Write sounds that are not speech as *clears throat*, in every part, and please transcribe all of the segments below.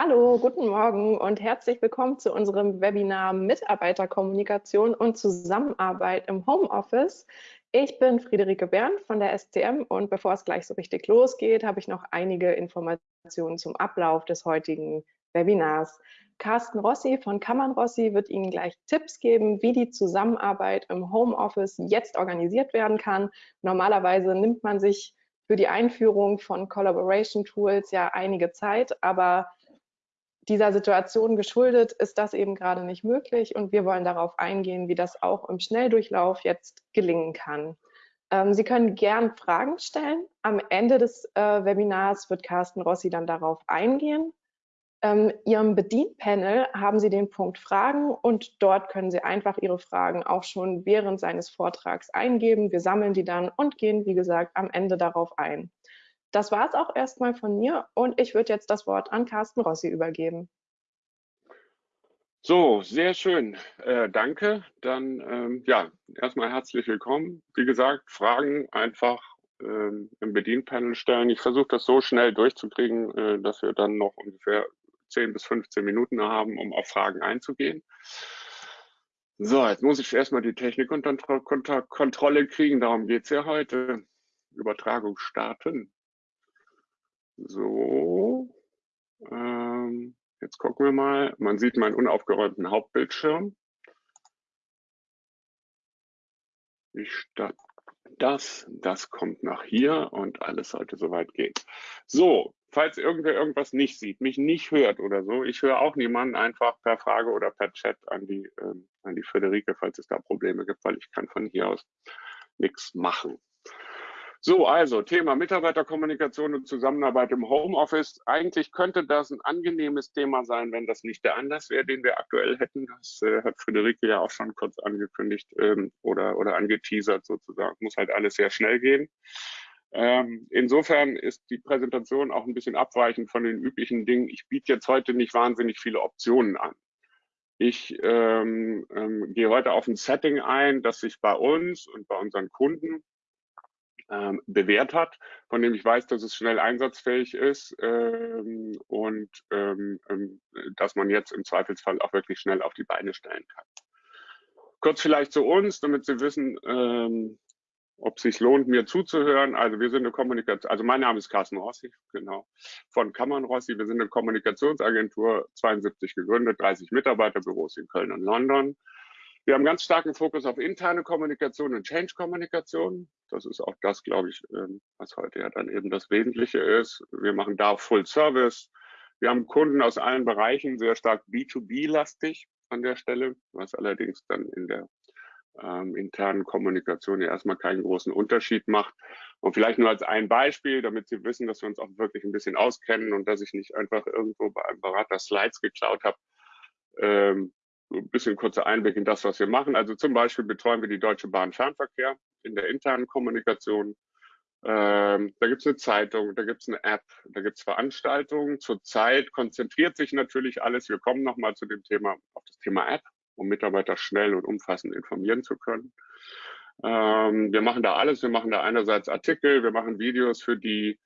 Hallo, guten Morgen und herzlich willkommen zu unserem Webinar Mitarbeiterkommunikation und Zusammenarbeit im Homeoffice. Ich bin Friederike Bern von der SCM und bevor es gleich so richtig losgeht, habe ich noch einige Informationen zum Ablauf des heutigen Webinars. Carsten Rossi von Kammern Rossi wird Ihnen gleich Tipps geben, wie die Zusammenarbeit im Homeoffice jetzt organisiert werden kann. Normalerweise nimmt man sich für die Einführung von Collaboration Tools ja einige Zeit, aber dieser Situation geschuldet ist das eben gerade nicht möglich und wir wollen darauf eingehen, wie das auch im Schnelldurchlauf jetzt gelingen kann. Ähm, Sie können gern Fragen stellen. Am Ende des äh, Webinars wird Carsten Rossi dann darauf eingehen. Ähm, Ihrem Bedienpanel haben Sie den Punkt Fragen und dort können Sie einfach Ihre Fragen auch schon während seines Vortrags eingeben. Wir sammeln die dann und gehen, wie gesagt, am Ende darauf ein. Das war es auch erstmal von mir und ich würde jetzt das Wort an Carsten Rossi übergeben. So, sehr schön. Äh, danke. Dann ähm, ja, erstmal herzlich willkommen. Wie gesagt, Fragen einfach ähm, im Bedienpanel stellen. Ich versuche das so schnell durchzukriegen, äh, dass wir dann noch ungefähr 10 bis 15 Minuten haben, um auf Fragen einzugehen. So, jetzt muss ich erstmal die Technik unter Kontrolle kriegen. Darum geht es ja heute. Übertragung starten. So, ähm, jetzt gucken wir mal. Man sieht meinen unaufgeräumten Hauptbildschirm. Ich starte das, das kommt nach hier und alles sollte soweit gehen. So, falls irgendwer irgendwas nicht sieht, mich nicht hört oder so, ich höre auch niemanden einfach per Frage oder per Chat an die, ähm, an die Friederike, falls es da Probleme gibt, weil ich kann von hier aus nichts machen. So, also Thema Mitarbeiterkommunikation und Zusammenarbeit im Homeoffice. Eigentlich könnte das ein angenehmes Thema sein, wenn das nicht der Anlass wäre, den wir aktuell hätten. Das äh, hat Friederike ja auch schon kurz angekündigt ähm, oder, oder angeteasert sozusagen. Muss halt alles sehr schnell gehen. Ähm, insofern ist die Präsentation auch ein bisschen abweichend von den üblichen Dingen. Ich biete jetzt heute nicht wahnsinnig viele Optionen an. Ich ähm, ähm, gehe heute auf ein Setting ein, das sich bei uns und bei unseren Kunden ähm, bewährt hat, von dem ich weiß, dass es schnell einsatzfähig ist ähm, und ähm, ähm, dass man jetzt im Zweifelsfall auch wirklich schnell auf die Beine stellen kann. Kurz vielleicht zu uns, damit Sie wissen, ähm, ob es sich lohnt, mir zuzuhören. Also wir sind eine Kommunikation, also mein Name ist Carsten Rossi, genau, von Kammern Rossi. Wir sind eine Kommunikationsagentur, 72 gegründet, 30 Mitarbeiterbüros in Köln und London. Wir haben ganz starken Fokus auf interne Kommunikation und Change-Kommunikation. Das ist auch das, glaube ich, ähm, was heute ja dann eben das Wesentliche ist. Wir machen da Full Service. Wir haben Kunden aus allen Bereichen, sehr stark B2B-lastig an der Stelle, was allerdings dann in der ähm, internen Kommunikation ja erstmal keinen großen Unterschied macht. Und vielleicht nur als ein Beispiel, damit Sie wissen, dass wir uns auch wirklich ein bisschen auskennen und dass ich nicht einfach irgendwo bei einem Berater Slides geklaut habe. Ähm, ein bisschen kurzer Einblick in das, was wir machen. Also zum Beispiel betreuen wir die Deutsche Bahn Fernverkehr in der internen Kommunikation. Ähm, da gibt es eine Zeitung, da gibt es eine App, da gibt es Veranstaltungen. Zurzeit konzentriert sich natürlich alles. Wir kommen nochmal zu dem Thema, auf das Thema App, um Mitarbeiter schnell und umfassend informieren zu können. Ähm, wir machen da alles. Wir machen da einerseits Artikel, wir machen Videos für die,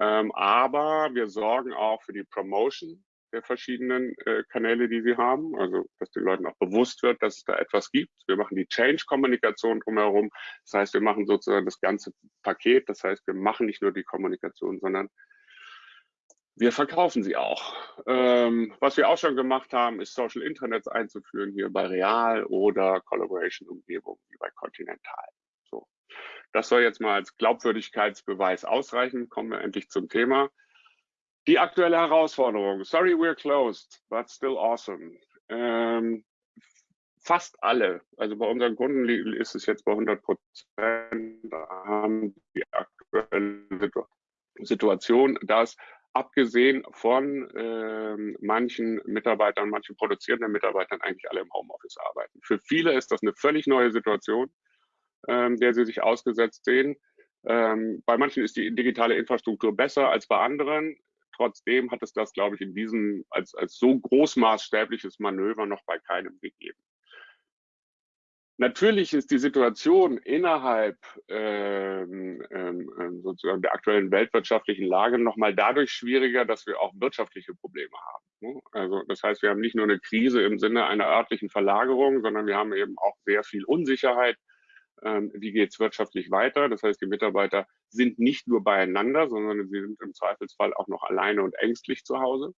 ähm, aber wir sorgen auch für die Promotion der verschiedenen äh, Kanäle, die sie haben. Also, dass den Leuten auch bewusst wird, dass es da etwas gibt. Wir machen die Change-Kommunikation drumherum. Das heißt, wir machen sozusagen das ganze Paket. Das heißt, wir machen nicht nur die Kommunikation, sondern wir verkaufen sie auch. Ähm, was wir auch schon gemacht haben, ist Social Intranets einzuführen hier bei Real oder Collaboration-Umgebung wie bei Continental. So. Das soll jetzt mal als Glaubwürdigkeitsbeweis ausreichen. Kommen wir endlich zum Thema. Die aktuelle Herausforderung. Sorry, we're closed, but still awesome. Ähm, fast alle, also bei unseren Kunden ist es jetzt bei 100 Prozent, haben die aktuelle Situation, dass abgesehen von ähm, manchen Mitarbeitern, manchen produzierenden Mitarbeitern eigentlich alle im Homeoffice arbeiten. Für viele ist das eine völlig neue Situation, ähm, der sie sich ausgesetzt sehen. Ähm, bei manchen ist die digitale Infrastruktur besser als bei anderen. Trotzdem hat es das, glaube ich, in diesem als, als so großmaßstäbliches Manöver noch bei keinem gegeben. Natürlich ist die Situation innerhalb ähm, ähm, ähm sozusagen der aktuellen weltwirtschaftlichen Lage nochmal dadurch schwieriger, dass wir auch wirtschaftliche Probleme haben. Ne? Also das heißt, wir haben nicht nur eine Krise im Sinne einer örtlichen Verlagerung, sondern wir haben eben auch sehr viel Unsicherheit. Ähm, wie geht es wirtschaftlich weiter? Das heißt, die Mitarbeiter sind nicht nur beieinander, sondern sie sind im Zweifelsfall auch noch alleine und ängstlich zu Hause.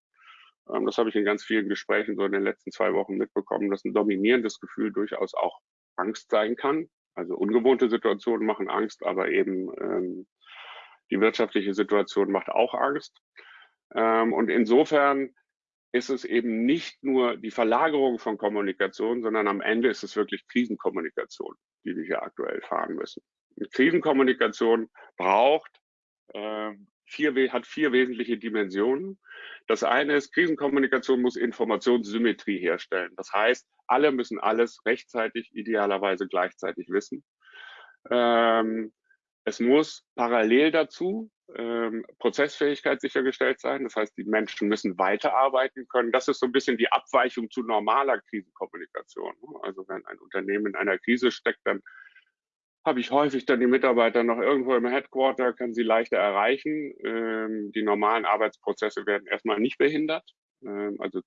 Ähm, das habe ich in ganz vielen Gesprächen so in den letzten zwei Wochen mitbekommen, dass ein dominierendes Gefühl durchaus auch Angst sein kann. Also ungewohnte Situationen machen Angst, aber eben ähm, die wirtschaftliche Situation macht auch Angst. Ähm, und insofern ist es eben nicht nur die Verlagerung von Kommunikation, sondern am Ende ist es wirklich Krisenkommunikation, die wir hier aktuell fahren müssen. Und Krisenkommunikation braucht äh, vier, hat vier wesentliche Dimensionen. Das eine ist, Krisenkommunikation muss Informationssymmetrie herstellen. Das heißt, alle müssen alles rechtzeitig, idealerweise gleichzeitig wissen. Ähm, es muss parallel dazu ähm, Prozessfähigkeit sichergestellt sein. Das heißt, die Menschen müssen weiterarbeiten können. Das ist so ein bisschen die Abweichung zu normaler Krisenkommunikation. Also wenn ein Unternehmen in einer Krise steckt, dann habe ich häufig dann die Mitarbeiter noch irgendwo im Headquarter, kann sie leichter erreichen. Ähm, die normalen Arbeitsprozesse werden erstmal nicht behindert, ähm, also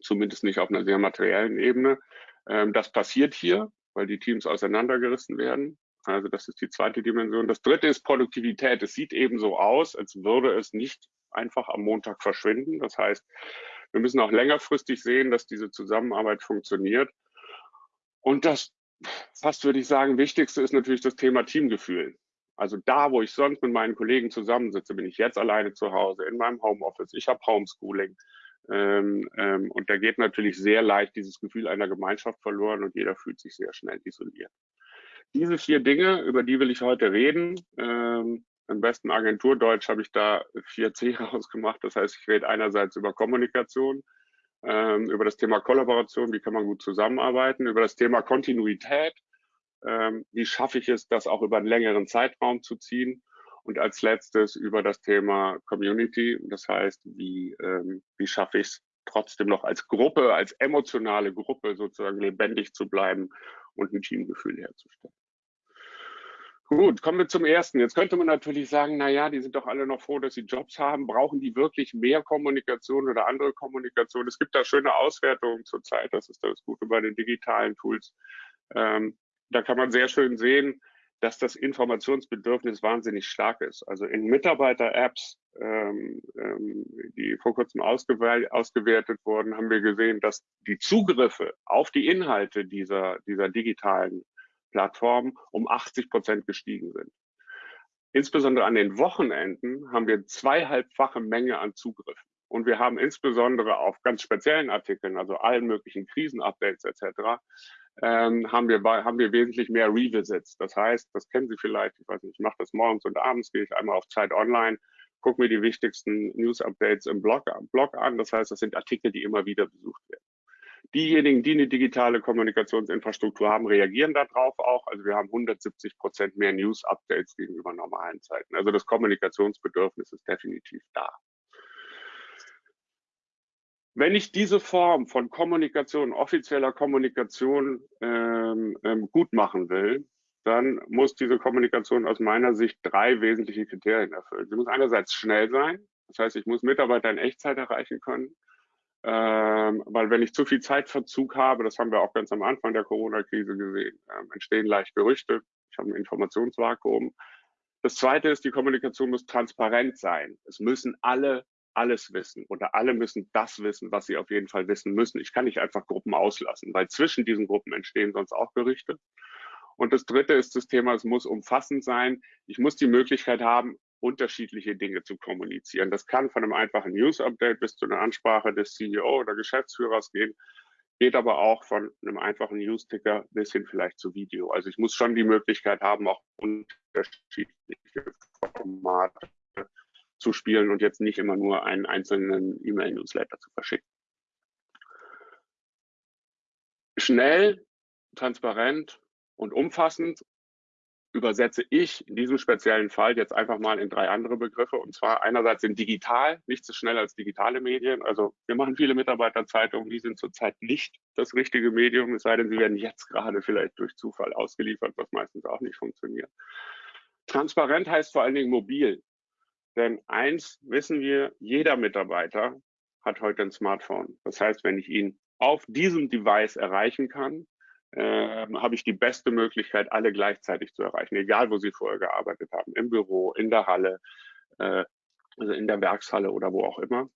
zumindest nicht auf einer sehr materiellen Ebene. Ähm, das passiert hier, weil die Teams auseinandergerissen werden. Also das ist die zweite Dimension. Das dritte ist Produktivität. Es sieht eben so aus, als würde es nicht einfach am Montag verschwinden. Das heißt, wir müssen auch längerfristig sehen, dass diese Zusammenarbeit funktioniert. Und das fast würde ich sagen, wichtigste ist natürlich das Thema Teamgefühl. Also da, wo ich sonst mit meinen Kollegen zusammensitze, bin ich jetzt alleine zu Hause in meinem Homeoffice. Ich habe Homeschooling. Ähm, ähm, und da geht natürlich sehr leicht dieses Gefühl einer Gemeinschaft verloren und jeder fühlt sich sehr schnell isoliert. Diese vier Dinge, über die will ich heute reden. Ähm, Im besten Agenturdeutsch habe ich da 4C *laughs* rausgemacht. Das heißt, ich rede einerseits über Kommunikation, ähm, über das Thema Kollaboration, wie kann man gut zusammenarbeiten, über das Thema Kontinuität, ähm, wie schaffe ich es, das auch über einen längeren Zeitraum zu ziehen und als letztes über das Thema Community, das heißt, wie, ähm, wie schaffe ich es trotzdem noch als Gruppe, als emotionale Gruppe sozusagen lebendig zu bleiben und ein Teamgefühl herzustellen. Gut, kommen wir zum ersten. Jetzt könnte man natürlich sagen, na ja, die sind doch alle noch froh, dass sie Jobs haben. Brauchen die wirklich mehr Kommunikation oder andere Kommunikation? Es gibt da schöne Auswertungen zurzeit. Das ist das Gute bei den digitalen Tools. Ähm, da kann man sehr schön sehen, dass das Informationsbedürfnis wahnsinnig stark ist. Also in Mitarbeiter-Apps, ähm, ähm, die vor kurzem ausgewertet wurden, haben wir gesehen, dass die Zugriffe auf die Inhalte dieser, dieser digitalen Plattformen um 80 Prozent gestiegen sind. Insbesondere an den Wochenenden haben wir zweieinhalbfache Menge an Zugriffen. Und wir haben insbesondere auf ganz speziellen Artikeln, also allen möglichen Krisenupdates etc., ähm, haben, wir, haben wir wesentlich mehr Revisits. Das heißt, das kennen Sie vielleicht, ich weiß nicht, ich mache das morgens und abends, gehe ich einmal auf Zeit Online, gucke mir die wichtigsten News-Updates im Blog, Blog an. Das heißt, das sind Artikel, die immer wieder besucht werden. Diejenigen, die eine digitale Kommunikationsinfrastruktur haben, reagieren darauf auch. Also wir haben 170 Prozent mehr News-Updates gegenüber normalen Zeiten. Also das Kommunikationsbedürfnis ist definitiv da. Wenn ich diese Form von Kommunikation, offizieller Kommunikation ähm, ähm, gut machen will, dann muss diese Kommunikation aus meiner Sicht drei wesentliche Kriterien erfüllen. Sie muss einerseits schnell sein, das heißt, ich muss Mitarbeiter in Echtzeit erreichen können. Ähm, weil wenn ich zu viel Zeitverzug habe, das haben wir auch ganz am Anfang der Corona-Krise gesehen, ähm, entstehen leicht Gerüchte. Ich habe ein Informationsvakuum. Das zweite ist, die Kommunikation muss transparent sein. Es müssen alle alles wissen oder alle müssen das wissen, was sie auf jeden Fall wissen müssen. Ich kann nicht einfach Gruppen auslassen, weil zwischen diesen Gruppen entstehen sonst auch Gerüchte. Und das dritte ist das Thema, es muss umfassend sein. Ich muss die Möglichkeit haben, unterschiedliche Dinge zu kommunizieren. Das kann von einem einfachen News-Update bis zu einer Ansprache des CEO oder Geschäftsführers gehen, geht aber auch von einem einfachen News-Ticker bis hin vielleicht zu Video. Also ich muss schon die Möglichkeit haben, auch unterschiedliche Formate zu spielen und jetzt nicht immer nur einen einzelnen E-Mail-Newsletter zu verschicken. Schnell, transparent und umfassend übersetze ich in diesem speziellen Fall jetzt einfach mal in drei andere Begriffe. Und zwar einerseits in digital, nicht so schnell als digitale Medien. Also wir machen viele Mitarbeiterzeitungen, die sind zurzeit nicht das richtige Medium, es sei denn, sie werden jetzt gerade vielleicht durch Zufall ausgeliefert, was meistens auch nicht funktioniert. Transparent heißt vor allen Dingen mobil. Denn eins wissen wir, jeder Mitarbeiter hat heute ein Smartphone. Das heißt, wenn ich ihn auf diesem Device erreichen kann, äh, habe ich die beste Möglichkeit, alle gleichzeitig zu erreichen, egal wo sie vorher gearbeitet haben, im Büro, in der Halle, äh, also in der Werkshalle oder wo auch immer.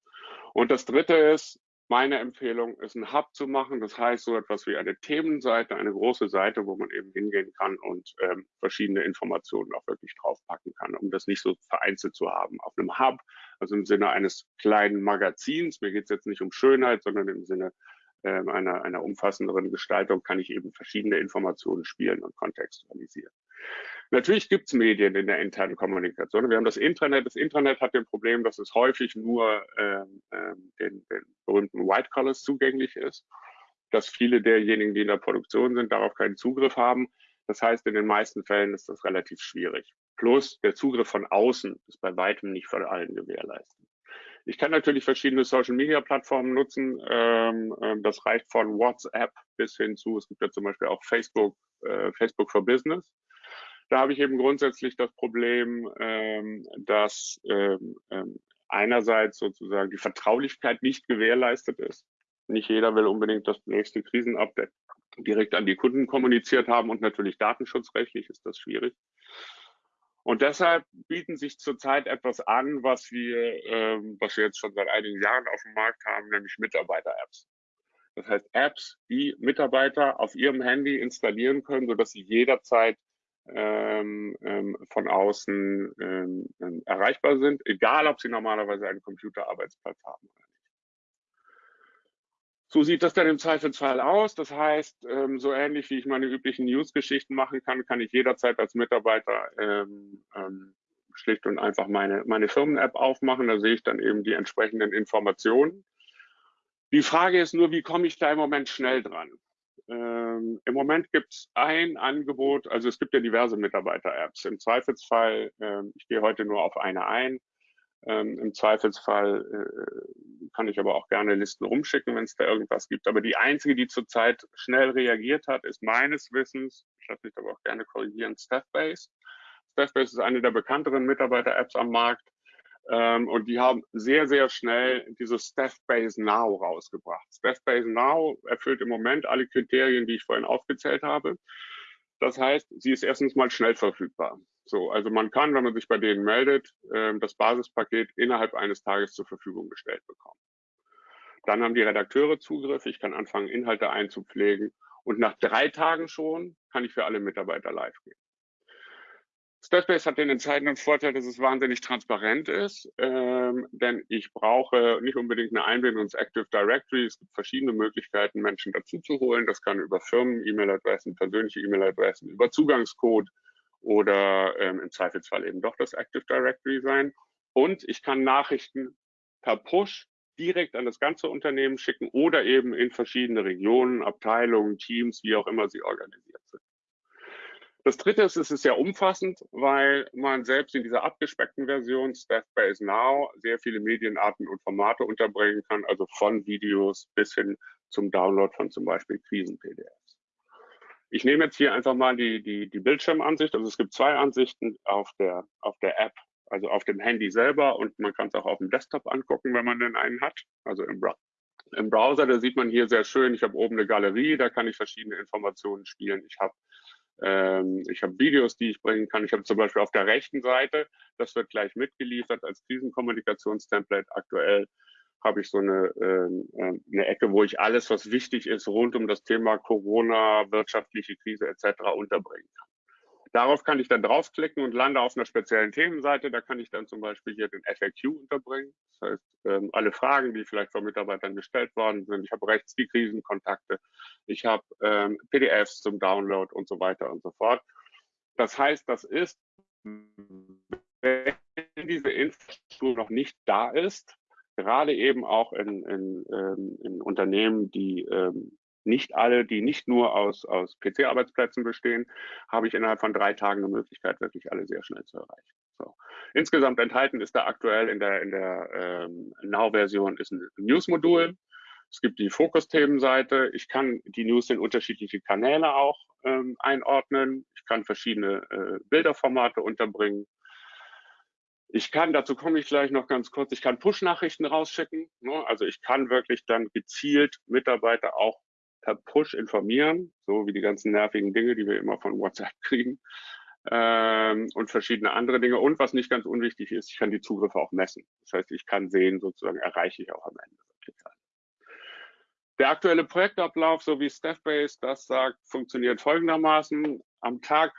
Und das Dritte ist, meine Empfehlung ist, einen Hub zu machen. Das heißt, so etwas wie eine Themenseite, eine große Seite, wo man eben hingehen kann und ähm, verschiedene Informationen auch wirklich draufpacken kann, um das nicht so vereinzelt zu haben. Auf einem Hub, also im Sinne eines kleinen Magazins, mir geht es jetzt nicht um Schönheit, sondern im Sinne äh, einer, einer umfassenderen Gestaltung, kann ich eben verschiedene Informationen spielen und kontextualisieren. Natürlich gibt es Medien in der internen Kommunikation. Wir haben das Intranet. Das Intranet hat den Problem, dass es häufig nur ähm, ähm, den, den berühmten White Collars zugänglich ist, dass viele derjenigen, die in der Produktion sind, darauf keinen Zugriff haben. Das heißt, in den meisten Fällen ist das relativ schwierig. Plus der Zugriff von außen ist bei weitem nicht von allen gewährleistet. Ich kann natürlich verschiedene Social-Media-Plattformen nutzen. Ähm, ähm, das reicht von WhatsApp bis hin zu, es gibt ja zum Beispiel auch Facebook, äh, Facebook for Business. Da habe ich eben grundsätzlich das Problem, ähm, dass ähm, ähm, einerseits sozusagen die Vertraulichkeit nicht gewährleistet ist. Nicht jeder will unbedingt das nächste Krisenupdate direkt an die Kunden kommuniziert haben und natürlich datenschutzrechtlich ist das schwierig. Und deshalb bieten sich zurzeit etwas an, was wir, ähm, was wir jetzt schon seit einigen Jahren auf dem Markt haben, nämlich Mitarbeiter-Apps. Das heißt Apps, die Mitarbeiter auf ihrem Handy installieren können, sodass sie jederzeit von außen ähm, ähm, erreichbar sind, egal ob sie normalerweise einen Computerarbeitsplatz haben oder nicht. So sieht das dann im Zweifelsfall aus. Das heißt, ähm, so ähnlich wie ich meine üblichen News-Geschichten machen kann, kann ich jederzeit als Mitarbeiter ähm, schlicht und einfach meine, meine Firmen-App aufmachen. Da sehe ich dann eben die entsprechenden Informationen. Die Frage ist nur, wie komme ich da im Moment schnell dran? Ähm, Im Moment gibt es ein Angebot, also es gibt ja diverse Mitarbeiter-Apps. Im Zweifelsfall, ähm, ich gehe heute nur auf eine ein, ähm, Im Zweifelsfall äh, kann ich aber auch gerne Listen rumschicken, wenn es da irgendwas gibt. Aber die einzige, die zurzeit schnell reagiert hat, ist meines Wissens, ich lasse mich aber auch gerne korrigieren, Staffbase. Staffbase ist eine der bekannteren Mitarbeiter-Apps am Markt. Ähm, und die haben sehr, sehr schnell dieses Staffbase Now rausgebracht. Staffbase Now erfüllt im Moment alle Kriterien, die ich vorhin aufgezählt habe. Das heißt, sie ist erstens mal schnell verfügbar. So, also man kann, wenn man sich bei denen meldet, ähm, das Basispaket innerhalb eines Tages zur Verfügung gestellt bekommen. Dann haben die Redakteure Zugriff. Ich kann anfangen, Inhalte einzupflegen. Und nach drei Tagen schon kann ich für alle Mitarbeiter live gehen. Staffbase hat den entscheidenden Vorteil, dass es wahnsinnig transparent ist, ähm, denn ich brauche nicht unbedingt eine Einbindung ins Active Directory. Es gibt verschiedene Möglichkeiten, Menschen dazu zu holen. Das kann über Firmen, E-Mail-Adressen, persönliche E-Mail-Adressen, über Zugangscode oder ähm, im Zweifelsfall eben doch das Active Directory sein. Und ich kann Nachrichten per Push direkt an das ganze Unternehmen schicken oder eben in verschiedene Regionen, Abteilungen, Teams, wie auch immer sie organisiert sind. Das dritte ist, es ist sehr umfassend, weil man selbst in dieser abgespeckten Version Staffbase Now sehr viele Medienarten und Formate unterbringen kann, also von Videos bis hin zum Download von zum Beispiel Krisen-PDFs. Ich nehme jetzt hier einfach mal die, die, die Bildschirmansicht. Also es gibt zwei Ansichten auf der, auf der App, also auf dem Handy selber und man kann es auch auf dem Desktop angucken, wenn man denn einen hat, also im, im Browser. Da sieht man hier sehr schön, ich habe oben eine Galerie, da kann ich verschiedene Informationen spielen. Ich habe ähm, ich habe Videos, die ich bringen kann. Ich habe zum Beispiel auf der rechten Seite, das wird gleich mitgeliefert als Krisenkommunikationstemplate aktuell, habe ich so eine, ähm, äh, eine Ecke, wo ich alles, was wichtig ist, rund um das Thema Corona, wirtschaftliche Krise etc. unterbringen kann. Darauf kann ich dann draufklicken und lande auf einer speziellen Themenseite. Da kann ich dann zum Beispiel hier den FAQ unterbringen. Das heißt, ähm, alle Fragen, die vielleicht von Mitarbeitern gestellt worden sind. Ich habe rechts die Krisenkontakte. Ich habe ähm, PDFs zum Download und so weiter und so fort. Das heißt, das ist, wenn diese Infrastruktur noch nicht da ist, gerade eben auch in, in, ähm, in Unternehmen, die ähm, nicht alle, die nicht nur aus, aus PC-Arbeitsplätzen bestehen, habe ich innerhalb von drei Tagen eine Möglichkeit, wirklich alle sehr schnell zu erreichen. So. Insgesamt enthalten ist da aktuell in der, in der ähm, Now-Version ist ein News-Modul. Es gibt die Fokus-Themenseite. Ich kann die News in unterschiedliche Kanäle auch ähm, einordnen. Ich kann verschiedene äh, Bilderformate unterbringen. Ich kann, dazu komme ich gleich noch ganz kurz, ich kann Push-Nachrichten rausschicken. Ne? Also ich kann wirklich dann gezielt Mitarbeiter auch per Push informieren, so wie die ganzen nervigen Dinge, die wir immer von WhatsApp *laughs* kriegen ähm, und verschiedene andere Dinge. Und was nicht ganz unwichtig ist, ich kann die Zugriffe auch messen. Das heißt, ich kann sehen, sozusagen erreiche ich auch am Ende Der aktuelle Projektablauf, so wie Staffbase das sagt, funktioniert folgendermaßen. Am Tag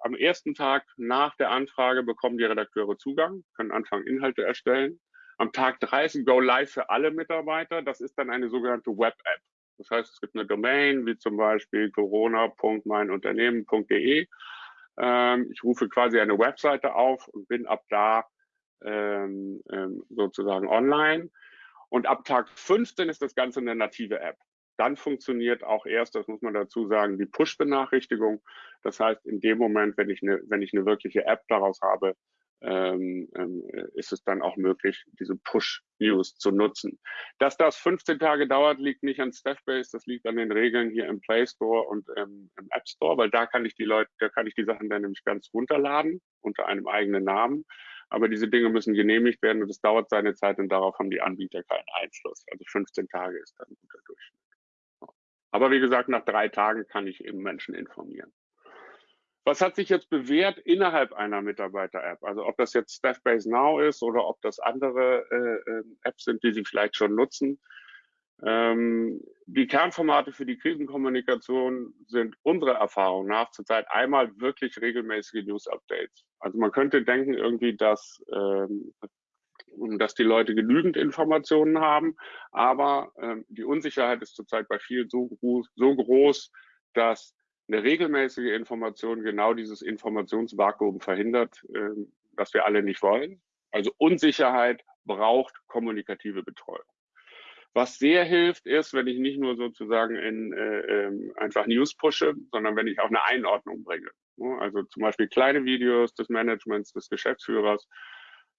am ersten Tag nach der Anfrage bekommen die Redakteure Zugang, können anfangen, Inhalte erstellen. Am Tag 30 Go Live für alle Mitarbeiter. Das ist dann eine sogenannte Web-App. Das heißt, es gibt eine Domain, wie zum Beispiel corona.meinunternehmen.de. Ähm, ich rufe quasi eine Webseite auf und bin ab da ähm, ähm, sozusagen online. Und ab Tag 15 ist das Ganze eine native App dann funktioniert auch erst, das muss man dazu sagen, die Push-Benachrichtigung. Das heißt, in dem Moment, wenn ich eine, wenn ich eine wirkliche App daraus habe, ähm, ähm, ist es dann auch möglich, diese Push-News zu nutzen. Dass das 15 Tage dauert, liegt nicht an Staffbase, das liegt an den Regeln hier im Play Store und ähm, im App Store, weil da kann ich die Leute, da kann ich die Sachen dann nämlich ganz runterladen unter einem eigenen Namen. Aber diese Dinge müssen genehmigt werden und es dauert seine Zeit und darauf haben die Anbieter keinen Einfluss. Also 15 Tage ist dann ein guter Durchschnitt. Aber wie gesagt, nach drei Tagen kann ich eben Menschen informieren. Was hat sich jetzt bewährt innerhalb einer Mitarbeiter-App? Also ob das jetzt Staffbase Now ist oder ob das andere äh, ähm, Apps sind, die Sie vielleicht schon nutzen. Ähm, die Kernformate für die Krisenkommunikation sind unserer Erfahrung nach zurzeit einmal wirklich regelmäßige News-Updates. Also man könnte denken irgendwie, dass ähm, dass die Leute genügend Informationen haben. Aber ähm, die Unsicherheit ist zurzeit bei vielen so, so groß, dass eine regelmäßige Information genau dieses Informationsvakuum verhindert, äh, das wir alle nicht wollen. Also Unsicherheit braucht kommunikative Betreuung. Was sehr hilft, ist, wenn ich nicht nur sozusagen in äh, äh, einfach News pushe, sondern wenn ich auch eine Einordnung bringe. Also zum Beispiel kleine Videos des Managements, des Geschäftsführers,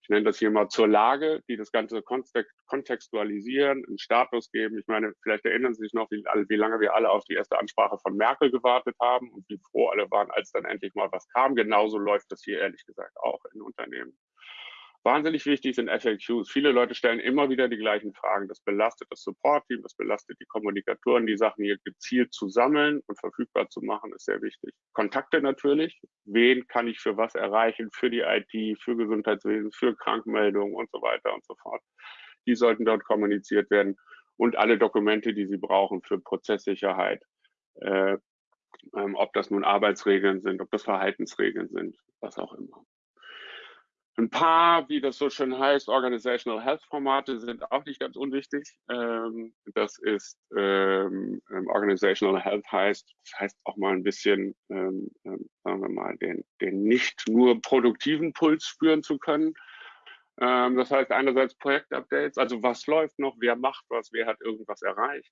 ich nenne das hier mal zur Lage, die das Ganze kontextualisieren, einen Status geben. Ich meine, vielleicht erinnern Sie sich noch, wie, wie lange wir alle auf die erste Ansprache von Merkel gewartet haben und wie froh alle waren, als dann endlich mal was kam. Genauso läuft das hier ehrlich gesagt auch in Unternehmen. Wahnsinnig wichtig sind FAQs. Viele Leute stellen immer wieder die gleichen Fragen. Das belastet das Support-Team, das belastet die Kommunikatoren, die Sachen hier gezielt zu sammeln und verfügbar zu machen, ist sehr wichtig. Kontakte natürlich. Wen kann ich für was erreichen? Für die IT, für Gesundheitswesen, für Krankmeldungen und so weiter und so fort. Die sollten dort kommuniziert werden. Und alle Dokumente, die Sie brauchen für Prozesssicherheit. Äh, ähm, ob das nun Arbeitsregeln sind, ob das Verhaltensregeln sind, was auch immer. Ein paar, wie das so schön heißt, Organizational Health Formate sind auch nicht ganz unwichtig. Ähm, das ist ähm, ähm, Organizational Health heißt, das heißt auch mal ein bisschen, ähm, ähm, sagen wir mal, den, den nicht nur produktiven Puls spüren zu können. Ähm, das heißt einerseits Projektupdates, also was läuft noch, wer macht was, wer hat irgendwas erreicht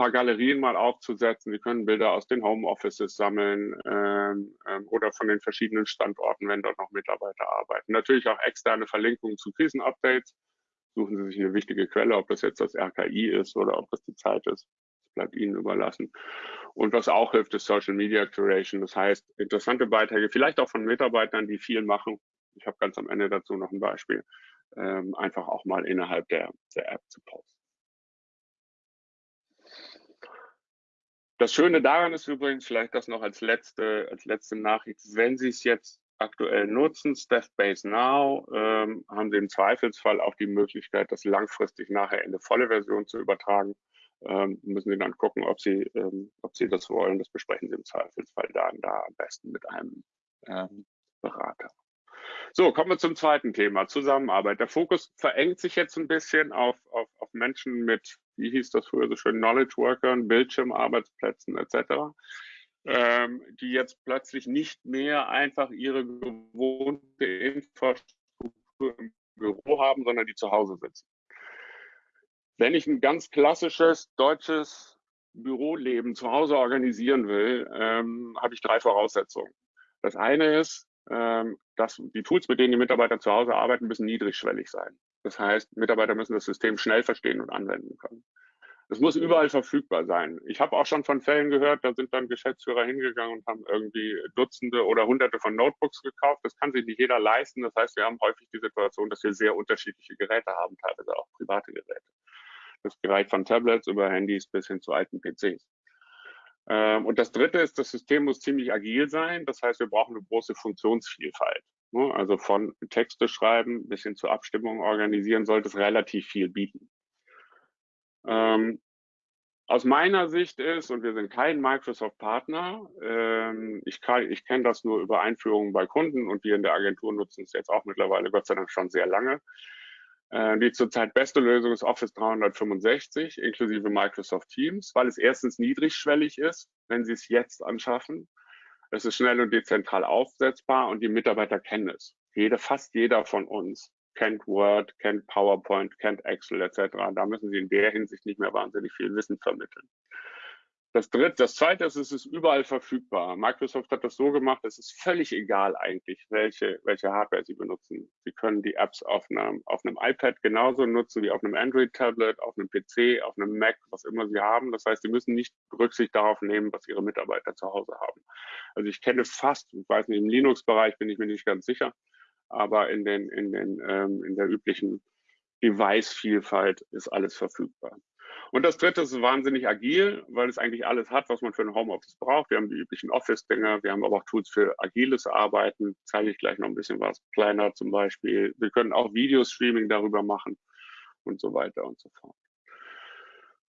paar Galerien mal aufzusetzen. Sie können Bilder aus den Homeoffices sammeln ähm, ähm, oder von den verschiedenen Standorten, wenn dort noch Mitarbeiter arbeiten. Natürlich auch externe Verlinkungen zu Krisenupdates. Suchen Sie sich eine wichtige Quelle, ob das jetzt das RKI ist oder ob das die Zeit ist. Das bleibt Ihnen überlassen. Und was auch hilft, ist Social Media Curation. Das heißt, interessante Beiträge, vielleicht auch von Mitarbeitern, die viel machen. Ich habe ganz am Ende dazu noch ein Beispiel. Ähm, einfach auch mal innerhalb der, der App zu posten. Das Schöne daran ist übrigens, vielleicht das noch als letzte, als letzte Nachricht, wenn Sie es jetzt aktuell nutzen, Staffbase Now, ähm, haben Sie im Zweifelsfall auch die Möglichkeit, das langfristig nachher in eine volle Version zu übertragen. Ähm, müssen Sie dann gucken, ob Sie, ähm, ob Sie das wollen. Das besprechen Sie im Zweifelsfall dann da am besten mit einem ähm, Berater. So, kommen wir zum zweiten Thema, Zusammenarbeit. Der Fokus verengt sich jetzt ein bisschen auf, auf, auf Menschen mit wie hieß das früher so schön, Knowledge Workern, Bildschirmarbeitsplätzen etc., ähm, die jetzt plötzlich nicht mehr einfach ihre gewohnte Infrastruktur im Büro haben, sondern die zu Hause sitzen. Wenn ich ein ganz klassisches deutsches Büroleben zu Hause organisieren will, ähm, habe ich drei Voraussetzungen. Das eine ist, dass die Tools, mit denen die Mitarbeiter zu Hause arbeiten, müssen niedrigschwellig sein. Das heißt, Mitarbeiter müssen das System schnell verstehen und anwenden können. Es muss überall verfügbar sein. Ich habe auch schon von Fällen gehört, da sind dann Geschäftsführer hingegangen und haben irgendwie Dutzende oder Hunderte von Notebooks gekauft. Das kann sich nicht jeder leisten. Das heißt, wir haben häufig die Situation, dass wir sehr unterschiedliche Geräte haben, teilweise auch private Geräte. Das reicht von Tablets über Handys bis hin zu alten PCs. Ähm, und das Dritte ist, das System muss ziemlich agil sein. Das heißt, wir brauchen eine große Funktionsvielfalt. Ne? Also von Texte schreiben bis hin zu Abstimmungen organisieren sollte es relativ viel bieten. Ähm, aus meiner Sicht ist, und wir sind kein Microsoft-Partner, ähm, ich, ich kenne das nur über Einführungen bei Kunden und wir in der Agentur nutzen es jetzt auch mittlerweile, Gott sei Dank schon sehr lange. Äh, die zurzeit beste Lösung ist Office 365 inklusive Microsoft Teams, weil es erstens niedrigschwellig ist, wenn Sie es jetzt anschaffen. Es ist schnell und dezentral aufsetzbar und die Mitarbeiter kennen es. Jede, fast jeder von uns kennt Word, kennt PowerPoint, kennt Excel etc. Da müssen Sie in der Hinsicht nicht mehr wahnsinnig viel Wissen vermitteln. Das dritte, das zweite ist, es ist überall verfügbar. Microsoft hat das so gemacht, es ist völlig egal eigentlich, welche, welche Hardware Sie benutzen. Sie können die Apps auf einem, auf einem iPad genauso nutzen wie auf einem Android-Tablet, auf einem PC, auf einem Mac, was immer Sie haben. Das heißt, Sie müssen nicht Rücksicht darauf nehmen, was Ihre Mitarbeiter zu Hause haben. Also ich kenne fast, ich weiß nicht, im Linux-Bereich bin ich mir nicht ganz sicher, aber in, den, in, den, ähm, in der üblichen Device-Vielfalt ist alles verfügbar. Und das dritte ist wahnsinnig agil, weil es eigentlich alles hat, was man für ein Homeoffice braucht. Wir haben die üblichen Office-Dinger, wir haben aber auch Tools für agiles Arbeiten, zeige ich gleich noch ein bisschen was. Planner zum Beispiel. Wir können auch Videostreaming darüber machen und so weiter und so fort.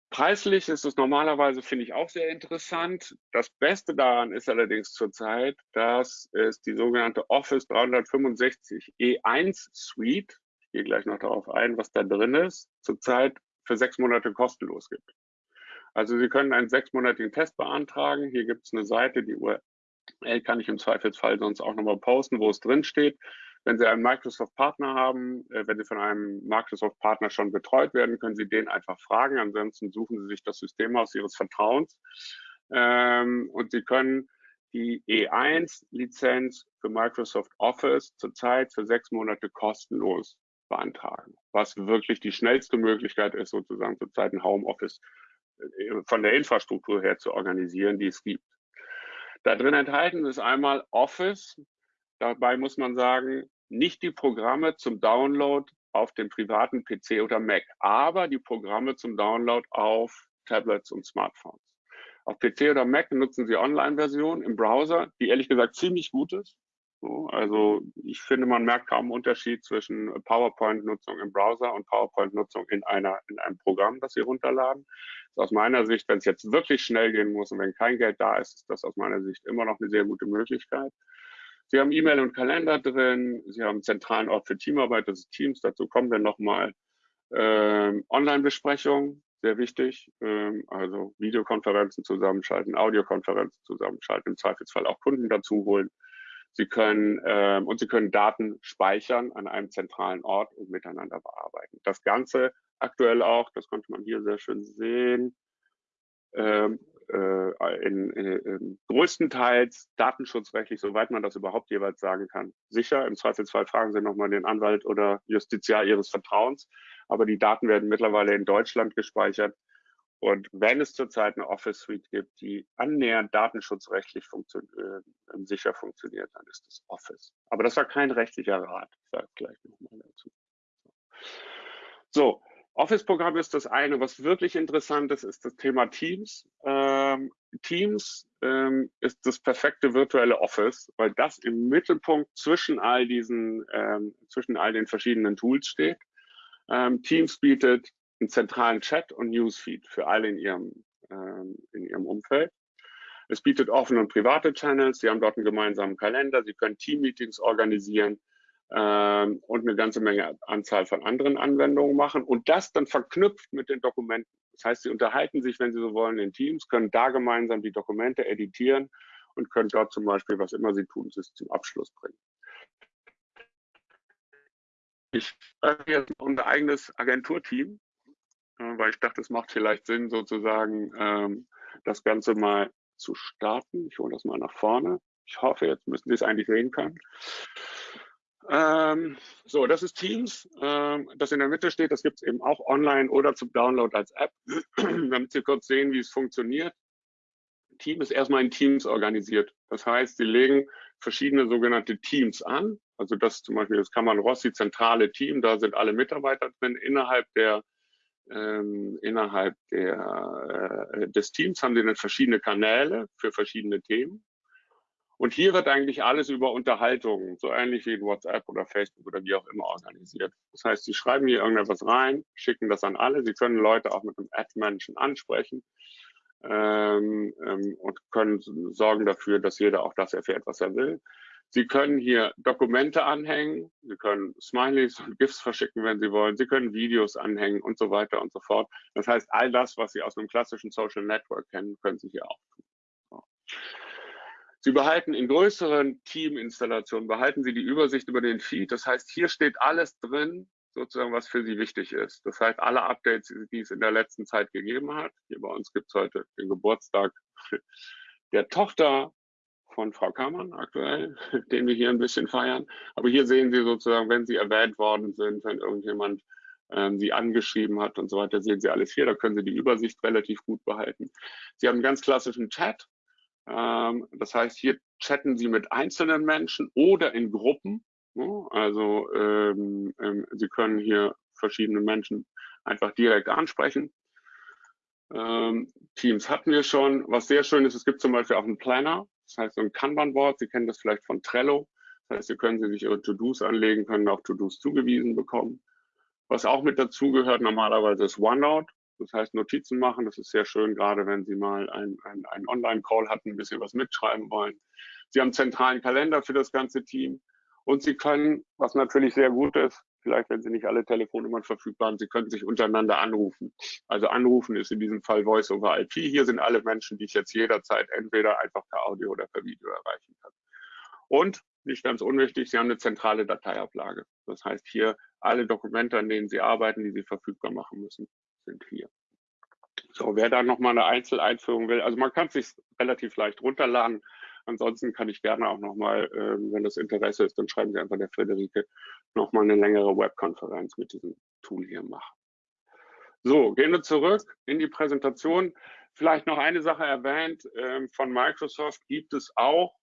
Preislich ist es normalerweise, finde ich, auch sehr interessant. Das Beste daran ist allerdings zurzeit, dass es die sogenannte Office 365 E1 Suite, ich gehe gleich noch darauf ein, was da drin ist, zurzeit für sechs Monate kostenlos gibt. Also Sie können einen sechsmonatigen Test beantragen. Hier gibt es eine Seite, die URL kann ich im Zweifelsfall sonst auch nochmal posten, wo es drin steht. Wenn Sie einen Microsoft-Partner haben, äh, wenn Sie von einem Microsoft-Partner schon betreut werden, können Sie den einfach fragen. Ansonsten suchen Sie sich das System aus Ihres Vertrauens. Ähm, und Sie können die E1-Lizenz für Microsoft Office zurzeit für sechs Monate kostenlos beantragen, was wirklich die schnellste Möglichkeit ist, sozusagen zurzeit ein Homeoffice äh, von der Infrastruktur her zu organisieren, die es gibt. Da drin enthalten ist einmal Office. Dabei muss man sagen, nicht die Programme zum Download auf dem privaten PC oder Mac, aber die Programme zum Download auf Tablets und Smartphones. Auf PC oder Mac nutzen Sie Online-Version im Browser, die ehrlich gesagt ziemlich gut ist. So, also ich finde, man merkt kaum einen Unterschied zwischen PowerPoint-Nutzung im Browser und PowerPoint-Nutzung in, in einem Programm, das Sie runterladen. ist aus meiner Sicht, wenn es jetzt wirklich schnell gehen muss und wenn kein Geld da ist, ist das aus meiner Sicht immer noch eine sehr gute Möglichkeit. Sie haben E-Mail und Kalender drin, Sie haben einen zentralen Ort für Teamarbeit, das ist Teams, dazu kommen wir nochmal. Ähm, Online-Besprechung, sehr wichtig, ähm, also Videokonferenzen zusammenschalten, Audiokonferenzen zusammenschalten, im Zweifelsfall auch Kunden dazu holen. Sie können ähm, und Sie können Daten speichern an einem zentralen Ort und miteinander bearbeiten. Das Ganze aktuell auch, das konnte man hier sehr schön sehen, ähm, äh, in, in größtenteils datenschutzrechtlich, soweit man das überhaupt jeweils sagen kann, sicher. Im Zweifelsfall fragen Sie nochmal den Anwalt oder Justiziar Ihres Vertrauens. Aber die Daten werden mittlerweile in Deutschland gespeichert. Und wenn es zurzeit eine Office Suite gibt, die annähernd datenschutzrechtlich funktio äh, sicher funktioniert, dann ist das Office. Aber das war kein rechtlicher Rat. Ich sage gleich nochmal dazu. So, Office-Programm ist das eine. Was wirklich interessant ist, ist das Thema Teams. Ähm, Teams ähm, ist das perfekte virtuelle Office, weil das im Mittelpunkt zwischen all diesen, ähm, zwischen all den verschiedenen Tools steht. Ähm, Teams bietet einen zentralen Chat und Newsfeed für alle in ihrem, ähm, in ihrem Umfeld. Es bietet offene und private Channels. Sie haben dort einen gemeinsamen Kalender. Sie können Team-Meetings organisieren ähm, und eine ganze Menge Anzahl von anderen Anwendungen machen und das dann verknüpft mit den Dokumenten. Das heißt, Sie unterhalten sich, wenn Sie so wollen, in Teams, können da gemeinsam die Dokumente editieren und können dort zum Beispiel, was immer Sie tun, es zum Abschluss bringen. Ich habe jetzt unser eigenes Agenturteam äh, weil ich dachte, es macht vielleicht Sinn, sozusagen ähm, das Ganze mal zu starten. Ich hole das mal nach vorne. Ich hoffe, jetzt müssen Sie es eigentlich sehen können. Ähm, so, das ist Teams. Ähm, das in der Mitte steht, das gibt es eben auch online oder zum Download als App, *clears throat* damit Sie kurz sehen, wie es funktioniert. Team ist erstmal in Teams organisiert. Das heißt, Sie legen verschiedene sogenannte Teams an. Also das zum Beispiel das Kammern Rossi zentrale Team, da sind alle Mitarbeiter drin. Innerhalb der ähm, innerhalb der, äh, des Teams haben sie dann verschiedene Kanäle für verschiedene Themen. Und hier wird eigentlich alles über Unterhaltungen, so ähnlich wie in WhatsApp oder Facebook oder wie auch immer organisiert. Das heißt, Sie schreiben hier irgendetwas rein, schicken das an alle. Sie können Leute auch mit einem Ad-Menschen ansprechen ähm, ähm, und können sorgen dafür, dass jeder auch das erfährt, was er will. Sie können hier Dokumente anhängen, Sie können Smileys und GIFs verschicken, wenn Sie wollen, Sie können Videos anhängen und so weiter und so fort. Das heißt, all das, was Sie aus einem klassischen Social Network kennen, können Sie hier auch tun. Sie behalten in größeren Teaminstallationen, behalten Sie die Übersicht über den Feed. Das heißt, hier steht alles drin, sozusagen, was für Sie wichtig ist. Das heißt, alle Updates, die es in der letzten Zeit gegeben hat. Hier bei uns gibt es heute den Geburtstag der Tochter von Frau Kammern aktuell, *laughs* den wir hier ein bisschen feiern. Aber hier sehen Sie sozusagen, wenn Sie erwähnt worden sind, wenn irgendjemand ähm, Sie angeschrieben hat und so weiter, sehen Sie alles hier. Da können Sie die Übersicht relativ gut behalten. Sie haben einen ganz klassischen Chat. Ähm, das heißt, hier chatten Sie mit einzelnen Menschen oder in Gruppen. Also ähm, ähm, Sie können hier verschiedene Menschen einfach direkt ansprechen. Ähm, Teams hatten wir schon. Was sehr schön ist, es gibt zum Beispiel auch einen Planner. Das heißt, so ein Kanban-Board. Sie kennen das vielleicht von Trello. Das heißt, Sie können sich Ihre To-Dos anlegen, können auch To-Dos zugewiesen bekommen. Was auch mit dazugehört normalerweise ist OneNote. Das heißt, Notizen machen, das ist sehr schön, gerade wenn Sie mal einen ein Online-Call hatten, ein bisschen was mitschreiben wollen. Sie haben einen zentralen Kalender für das ganze Team und Sie können, was natürlich sehr gut ist, vielleicht wenn Sie nicht alle Telefonnummern verfügbar haben, Sie können sich untereinander anrufen. Also anrufen ist in diesem Fall Voice over IP. Hier sind alle Menschen, die ich jetzt jederzeit entweder einfach per Audio oder per Video erreichen kann. Und nicht ganz unwichtig, Sie haben eine zentrale Dateiablage. Das heißt, hier alle Dokumente, an denen Sie arbeiten, die Sie verfügbar machen müssen, sind hier. So, wer da nochmal eine Einzeleinführung will, also man kann es sich relativ leicht runterladen. Ansonsten kann ich gerne auch nochmal, äh, wenn das Interesse ist, dann schreiben Sie einfach der Friederike nochmal eine längere Webkonferenz mit diesem Tool hier machen. So, gehen wir zurück in die Präsentation. Vielleicht noch eine Sache erwähnt, äh, von Microsoft gibt es auch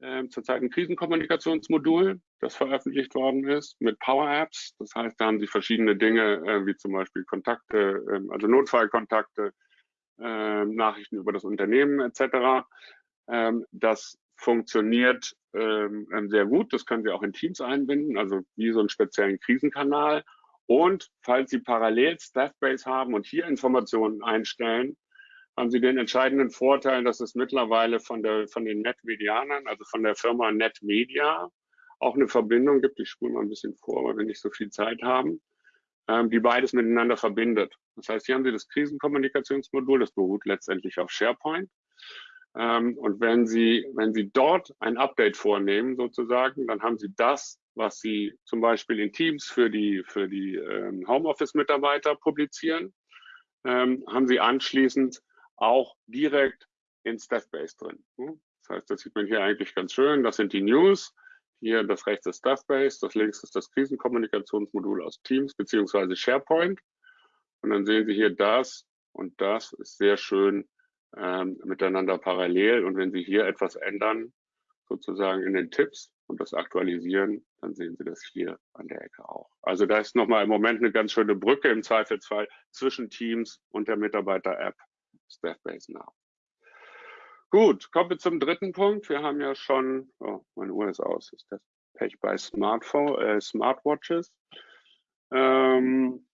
äh, zurzeit ein Krisenkommunikationsmodul, das veröffentlicht worden ist mit Power Apps. Das heißt, da haben Sie verschiedene Dinge, äh, wie zum Beispiel Kontakte, äh, also Notfallkontakte, ähm, Nachrichten über das Unternehmen etc. Ähm, das funktioniert ähm, sehr gut. Das können Sie auch in Teams einbinden, also wie so einen speziellen Krisenkanal. Und falls Sie parallel Staffbase haben und hier Informationen einstellen, haben Sie den entscheidenden Vorteil, dass es mittlerweile von, der, von den Netmedianern, also von der Firma Netmedia, auch eine Verbindung gibt. Ich spule mal ein bisschen vor, weil wir nicht so viel Zeit haben, ähm, die beides miteinander verbindet. Das heißt, hier haben Sie das Krisenkommunikationsmodul, das beruht letztendlich auf SharePoint. Ähm, und wenn Sie, wenn Sie dort ein Update vornehmen, sozusagen, dann haben Sie das, was Sie zum Beispiel in Teams für die, für die ähm, Homeoffice-Mitarbeiter publizieren, ähm, haben Sie anschließend auch direkt in Staffbase drin. Das heißt, das sieht man hier eigentlich ganz schön. Das sind die News. Hier das rechts ist Staffbase, das links ist das Krisenkommunikationsmodul aus Teams beziehungsweise SharePoint. Und dann sehen Sie hier das und das ist sehr schön ähm, miteinander parallel. Und wenn Sie hier etwas ändern, sozusagen in den Tipps und das aktualisieren, dann sehen Sie das hier an der Ecke auch. Also da ist nochmal im Moment eine ganz schöne Brücke im Zweifelsfall zwischen Teams und der Mitarbeiter-App Staffbase Now. Gut, kommen wir zum dritten Punkt. Wir haben ja schon, oh, meine Uhr ist aus, ist das Pech bei Smartphone, äh, Smartwatches. Ähm,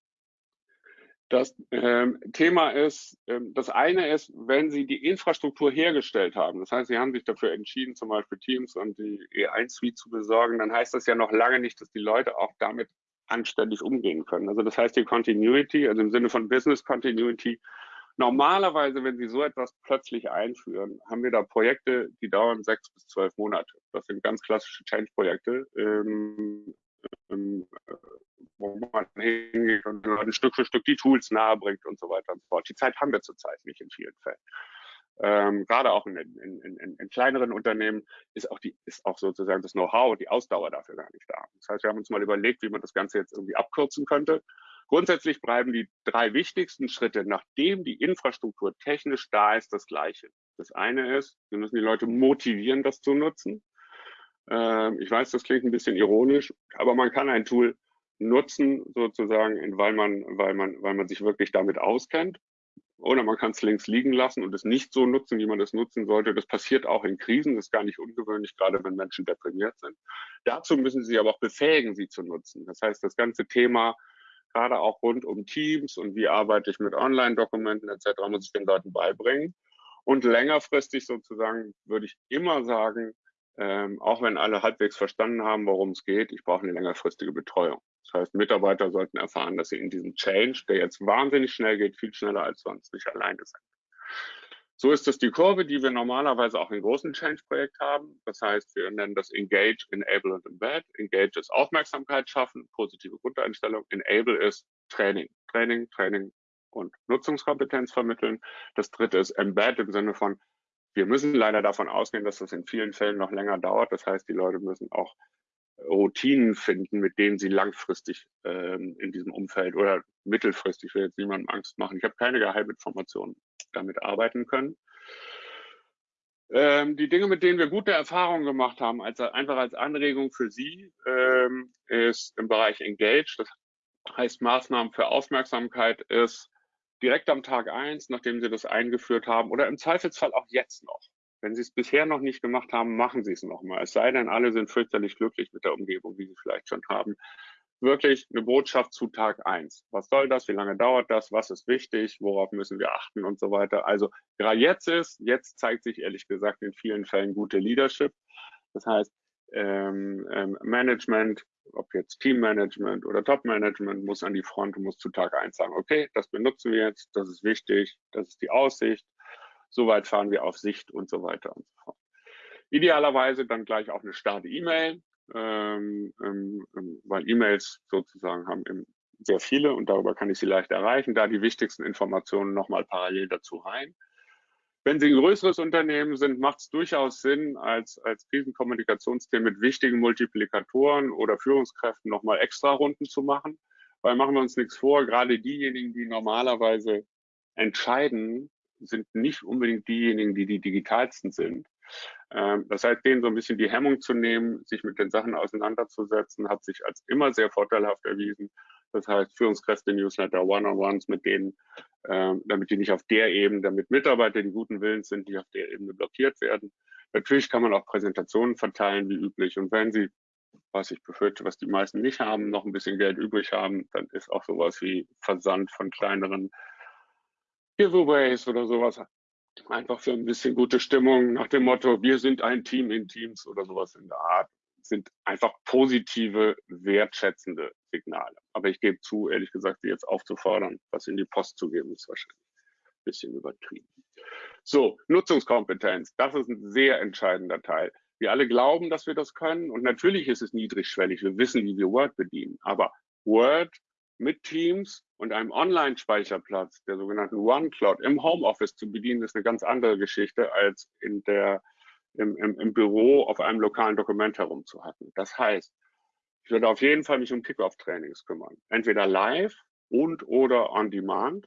das ähm, Thema ist, ähm, das eine ist, wenn Sie die Infrastruktur hergestellt haben, das heißt, Sie haben sich dafür entschieden, zum Beispiel Teams und die E1-Suite zu besorgen, dann heißt das ja noch lange nicht, dass die Leute auch damit anständig umgehen können. Also das heißt, die Continuity, also im Sinne von Business Continuity, normalerweise, wenn Sie so etwas plötzlich einführen, haben wir da Projekte, die dauern sechs bis zwölf Monate. Das sind ganz klassische Change-Projekte. Ähm, ähm, wo man hingeht und Leuten Stück für Stück die Tools nahebringt und so weiter und so fort. Die Zeit haben wir zurzeit nicht in vielen Fällen. Ähm, gerade auch in, in, in, in, kleineren Unternehmen ist auch, die, ist auch sozusagen das Know-how, die Ausdauer dafür gar nicht da. Das heißt, wir haben uns mal überlegt, wie man das Ganze jetzt irgendwie abkürzen könnte. Grundsätzlich bleiben die drei wichtigsten Schritte, nachdem die Infrastruktur technisch da ist, das gleiche. Das eine ist, wir müssen die Leute motivieren, das zu nutzen. Ähm, ich weiß, das klingt ein bisschen ironisch, aber man kann ein Tool nutzen, sozusagen, weil man, weil man, weil man sich wirklich damit auskennt. Oder man kann es links liegen lassen und es nicht so nutzen, wie man es nutzen sollte. Das passiert auch in Krisen, das ist gar nicht ungewöhnlich, gerade wenn Menschen deprimiert sind. Dazu müssen Sie aber auch befähigen, sie zu nutzen. Das heißt, das ganze Thema, gerade auch rund um Teams und wie arbeite ich mit Online-Dokumenten etc., muss ich den Leuten beibringen. Und längerfristig sozusagen würde ich immer sagen, ähm, auch wenn alle halbwegs verstanden haben, worum es geht, ich brauche eine längerfristige Betreuung. Das heißt, Mitarbeiter sollten erfahren, dass sie in diesem Change, der jetzt wahnsinnig schnell geht, viel schneller als sonst nicht alleine sind. So ist das die Kurve, die wir normalerweise auch in großen Change-Projekt haben. Das heißt, wir nennen das Engage, Enable und Embed. Engage ist Aufmerksamkeit schaffen, positive Grundeinstellung. Enable ist Training. Training, Training und Nutzungskompetenz vermitteln. Das dritte ist Embed im Sinne von, wir müssen leider davon ausgehen, dass das in vielen Fällen noch länger dauert. Das heißt, die Leute müssen auch Routinen finden, mit denen sie langfristig ähm, in diesem Umfeld oder mittelfristig, ich will jetzt niemandem Angst machen, ich habe keine Geheiminformationen, damit arbeiten können. Ähm, die Dinge, mit denen wir gute Erfahrungen gemacht haben, als, einfach als Anregung für Sie, ähm, ist im Bereich Engage, das heißt Maßnahmen für Aufmerksamkeit, ist direkt am Tag eins, nachdem Sie das eingeführt haben oder im Zweifelsfall auch jetzt noch. Wenn Sie es bisher noch nicht gemacht haben, machen Sie es nochmal. Es sei denn, alle sind fürchterlich glücklich mit der Umgebung, wie Sie vielleicht schon haben. Wirklich eine Botschaft zu Tag eins. Was soll das? Wie lange dauert das? Was ist wichtig? Worauf müssen wir achten und so weiter? Also gerade jetzt ist, jetzt zeigt sich ehrlich gesagt in vielen Fällen gute Leadership. Das heißt, ähm, ähm, Management, ob jetzt Teammanagement oder Topmanagement, muss an die Front und muss zu Tag eins sagen, okay, das benutzen wir jetzt, das ist wichtig, das ist die Aussicht, soweit fahren wir auf Sicht und so weiter und so fort. Idealerweise dann gleich auch eine Start-E-Mail, ähm, ähm, ähm, weil E-Mails sozusagen haben sehr viele und darüber kann ich sie leicht erreichen, da die wichtigsten Informationen nochmal parallel dazu rein. Wenn Sie ein größeres Unternehmen sind, macht es durchaus Sinn, als, als Krisenkommunikationsteam mit wichtigen Multiplikatoren oder Führungskräften nochmal extra Runden zu machen. Weil machen wir uns nichts vor, gerade diejenigen, die normalerweise entscheiden, sind nicht unbedingt diejenigen, die die digitalsten sind. Ähm, das heißt, denen so ein bisschen die Hemmung zu nehmen, sich mit den Sachen auseinanderzusetzen, hat sich als immer sehr vorteilhaft erwiesen. Das heißt, Führungskräfte, Newsletter, One-on-Ones mit denen, ähm, damit die nicht auf der Ebene, damit Mitarbeiter, die guten Willens sind, nicht auf der Ebene blockiert werden. Natürlich kann man auch Präsentationen verteilen, wie üblich. Und wenn Sie, was ich befürchte, was die meisten nicht haben, noch ein bisschen Geld übrig haben, dann ist auch sowas wie Versand von kleineren Giveaways oder sowas einfach für ein bisschen gute Stimmung nach dem Motto, wir sind ein Team in Teams oder sowas in der Art, sind einfach positive, wertschätzende Signale. Aber ich gebe zu, ehrlich gesagt, sie jetzt aufzufordern, was in die Post zu geben, ist wahrscheinlich ein bisschen übertrieben. So, Nutzungskompetenz, das ist ein sehr entscheidender Teil. Wir alle glauben, dass wir das können und natürlich ist es niedrigschwellig. Wir wissen, wie wir Word bedienen. Aber Word mit Teams und einem Online-Speicherplatz, der sogenannten OneCloud, im Homeoffice zu bedienen, ist eine ganz andere Geschichte, als in der, im, im, im Büro auf einem lokalen Dokument herumzuhacken. Das heißt, ich würde auf jeden Fall mich um Kickoff-Trainings kümmern. Entweder live und oder on demand.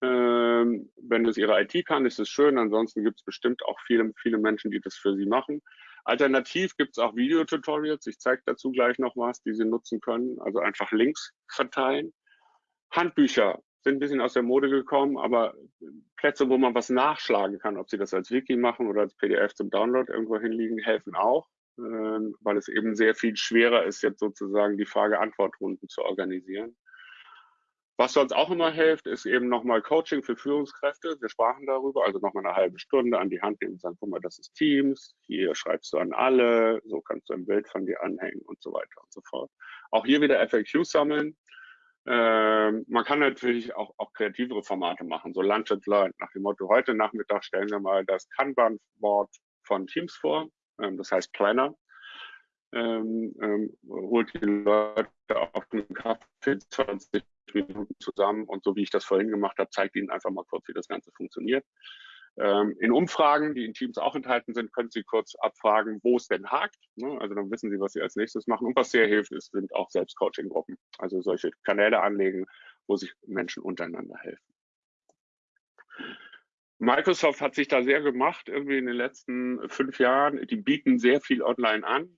Ähm, wenn es Ihre IT kann, ist es schön. Ansonsten gibt es bestimmt auch viele, viele Menschen, die das für Sie machen. Alternativ gibt es auch Videotutorials. Ich zeige dazu gleich noch was, die Sie nutzen können. Also einfach Links verteilen. Handbücher sind ein bisschen aus der Mode gekommen, aber Plätze, wo man was nachschlagen kann, ob Sie das als Wiki machen oder als PDF zum Download irgendwo hinliegen, helfen auch, ähm, weil es eben sehr viel schwerer ist, jetzt sozusagen die Frage-Antwort-Runden zu organisieren. Was sonst auch immer hilft, ist eben nochmal Coaching für Führungskräfte. Wir sprachen darüber, also nochmal eine halbe Stunde an die Hand nehmen und sagen, guck mal, das ist Teams, hier schreibst du an alle, so kannst du ein Bild von dir anhängen und so weiter und so fort. Auch hier wieder FAQ sammeln. Ähm, man kann natürlich auch, auch kreativere Formate machen, so Lunch and Learn, nach dem Motto, heute Nachmittag stellen wir mal das Kanban-Board von Teams vor, ähm, das heißt Planner. Ähm, ähm, holt die Leute auf dem Kaffee 20 Minuten zusammen und so wie ich das vorhin gemacht habe, zeigt Ihnen einfach mal kurz, wie das Ganze funktioniert. Ähm, in Umfragen, die in Teams auch enthalten sind, können Sie kurz abfragen, wo es denn hakt. Ne? Also dann wissen Sie, was Sie als nächstes machen. Und was sehr hilft, ist, sind auch Selbstcoaching-Gruppen. Also solche Kanäle anlegen, wo sich Menschen untereinander helfen. Microsoft hat sich da sehr gemacht, irgendwie in den letzten fünf Jahren. Die bieten sehr viel online an.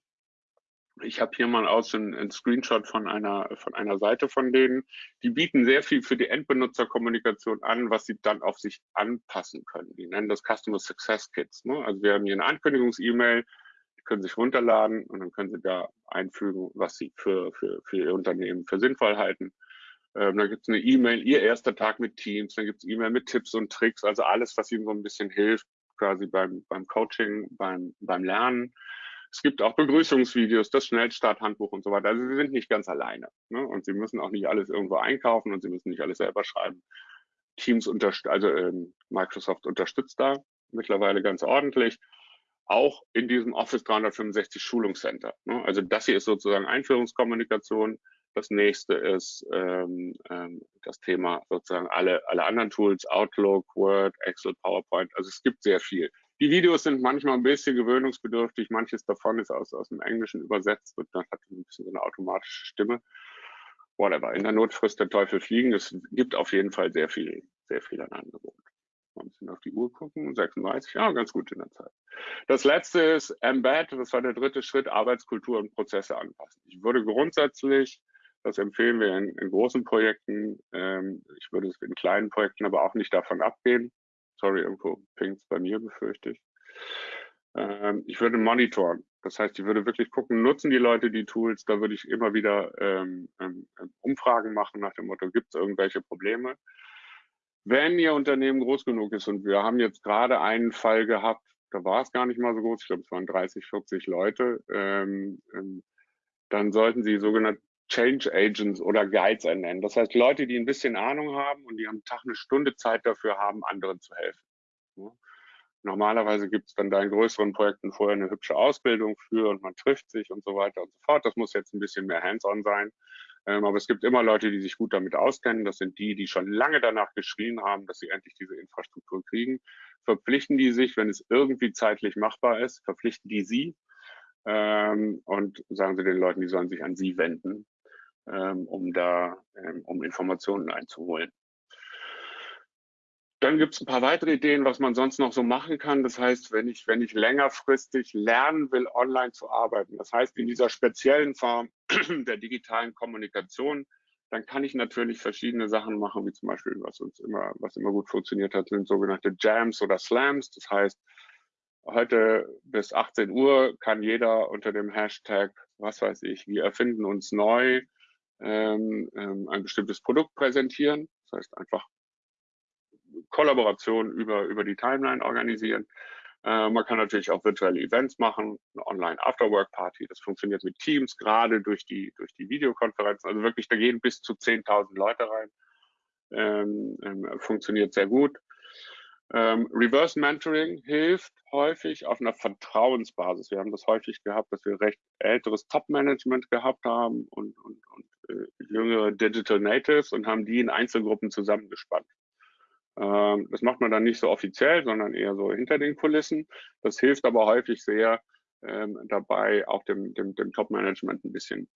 Ich habe hier mal aus einen Screenshot von einer, von einer Seite von denen. Die bieten sehr viel für die Endbenutzerkommunikation an, was sie dann auf sich anpassen können. Die nennen das Customer Success Kits. Ne? Also wir haben hier eine Ankündigungs-E-Mail, die können sich runterladen und dann können sie da einfügen, was sie für, für, für ihr Unternehmen für sinnvoll halten. Ähm, dann gibt es eine E-Mail, ihr erster Tag mit Teams, dann gibt es E-Mail mit Tipps und Tricks, also alles, was ihnen so ein bisschen hilft, quasi beim, beim Coaching, beim, beim Lernen. Es gibt auch Begrüßungsvideos, das Schnellstarthandbuch und so weiter. Also Sie sind nicht ganz alleine. Ne? Und Sie müssen auch nicht alles irgendwo einkaufen und Sie müssen nicht alles selber schreiben. Teams unterstützt, also ähm, Microsoft unterstützt da mittlerweile ganz ordentlich. Auch in diesem Office 365 Schulungscenter. Ne? Also das hier ist sozusagen Einführungskommunikation. Das nächste ist ähm, ähm, das Thema sozusagen alle, alle anderen Tools, Outlook, Word, Excel, PowerPoint. Also es gibt sehr viel. Die Videos sind manchmal ein bisschen gewöhnungsbedürftig. Manches davon ist aus, aus dem Englischen übersetzt und dann hat ein bisschen so eine automatische Stimme. Whatever. In der Not frisst der Teufel fliegen. Es gibt auf jeden Fall sehr viel, sehr viel an Angebot. Mal ein bisschen auf die Uhr gucken. 36, ja, ganz gut in der Zeit. Das letzte ist Embed. Das war der dritte Schritt. Arbeitskultur und Prozesse anpassen. Ich würde grundsätzlich das empfehlen wir in, in großen Projekten. Ähm, ich würde es in kleinen Projekten aber auch nicht davon abgehen. Sorry, irgendwo pinkt bei mir, befürchte ich. Ähm, ich würde monitoren. Das heißt, ich würde wirklich gucken, nutzen die Leute die Tools? Da würde ich immer wieder ähm, ähm, Umfragen machen nach dem Motto, gibt es irgendwelche Probleme? Wenn Ihr Unternehmen groß genug ist und wir haben jetzt gerade einen Fall gehabt, da war es gar nicht mal so groß, ich glaube, es waren 30, 40 Leute, ähm, ähm, dann sollten Sie sogenannte Change Agents oder Guides ernennen. Das heißt, Leute, die ein bisschen Ahnung haben und die am Tag eine Stunde Zeit dafür haben, anderen zu helfen. Normalerweise gibt es dann da in größeren Projekten vorher eine hübsche Ausbildung für und man trifft sich und so weiter und so fort. Das muss jetzt ein bisschen mehr hands-on sein. Ähm, aber es gibt immer Leute, die sich gut damit auskennen. Das sind die, die schon lange danach geschrien haben, dass sie endlich diese Infrastruktur kriegen. Verpflichten die sich, wenn es irgendwie zeitlich machbar ist, verpflichten die sie ähm, und sagen sie den Leuten, die sollen sich an sie wenden um da ähm, um Informationen einzuholen. Dann gibt es ein paar weitere Ideen, was man sonst noch so machen kann. Das heißt, wenn ich, wenn ich längerfristig lernen will, online zu arbeiten, das heißt in dieser speziellen Form *clears throat* der digitalen Kommunikation, dann kann ich natürlich verschiedene Sachen machen, wie zum Beispiel, was uns immer, was immer gut funktioniert hat, sind sogenannte Jams oder Slams. Das heißt, heute bis 18 Uhr kann jeder unter dem Hashtag, was weiß ich, wir erfinden uns neu, ähm, ähm, ein bestimmtes Produkt präsentieren. Das heißt einfach Kollaboration über, über die Timeline organisieren. Äh, man kann natürlich auch virtuelle Events machen, eine Online-Afterwork-Party. Das funktioniert mit Teams, gerade durch die, durch die Videokonferenzen. Also wirklich, da gehen bis zu 10.000 Leute rein. Ähm, ähm, funktioniert sehr gut. Ähm, Reverse Mentoring hilft häufig auf einer Vertrauensbasis. Wir haben das häufig gehabt, dass wir recht älteres Top-Management gehabt haben und, und, und äh, jüngere Digital Natives und haben die in Einzelgruppen zusammengespannt. Ähm, das macht man dann nicht so offiziell, sondern eher so hinter den Kulissen. Das hilft aber häufig sehr ähm, dabei, auch dem, dem, dem Top-Management ein bisschen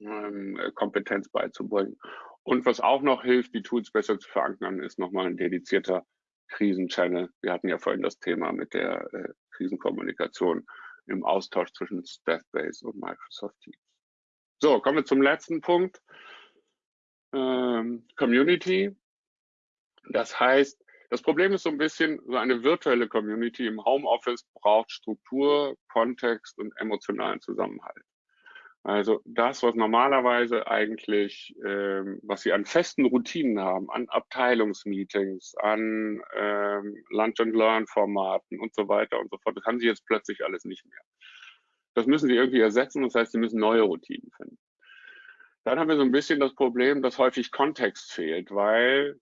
ähm, Kompetenz beizubringen. Und was auch noch hilft, die Tools besser zu verankern, ist nochmal ein dedizierter Krisenchannel. Wir hatten ja vorhin das Thema mit der äh, Krisenkommunikation im Austausch zwischen Staffbase und Microsoft Teams. So, kommen wir zum letzten Punkt. Ähm, Community. Das heißt, das Problem ist so ein bisschen, so eine virtuelle Community im Homeoffice braucht Struktur, Kontext und emotionalen Zusammenhalt. Also das, was normalerweise eigentlich, ähm, was sie an festen Routinen haben, an Abteilungsmeetings, an ähm, Lunch-and-Learn-Formaten und so weiter und so fort, das haben sie jetzt plötzlich alles nicht mehr. Das müssen sie irgendwie ersetzen, das heißt, sie müssen neue Routinen finden. Dann haben wir so ein bisschen das Problem, dass häufig Kontext fehlt, weil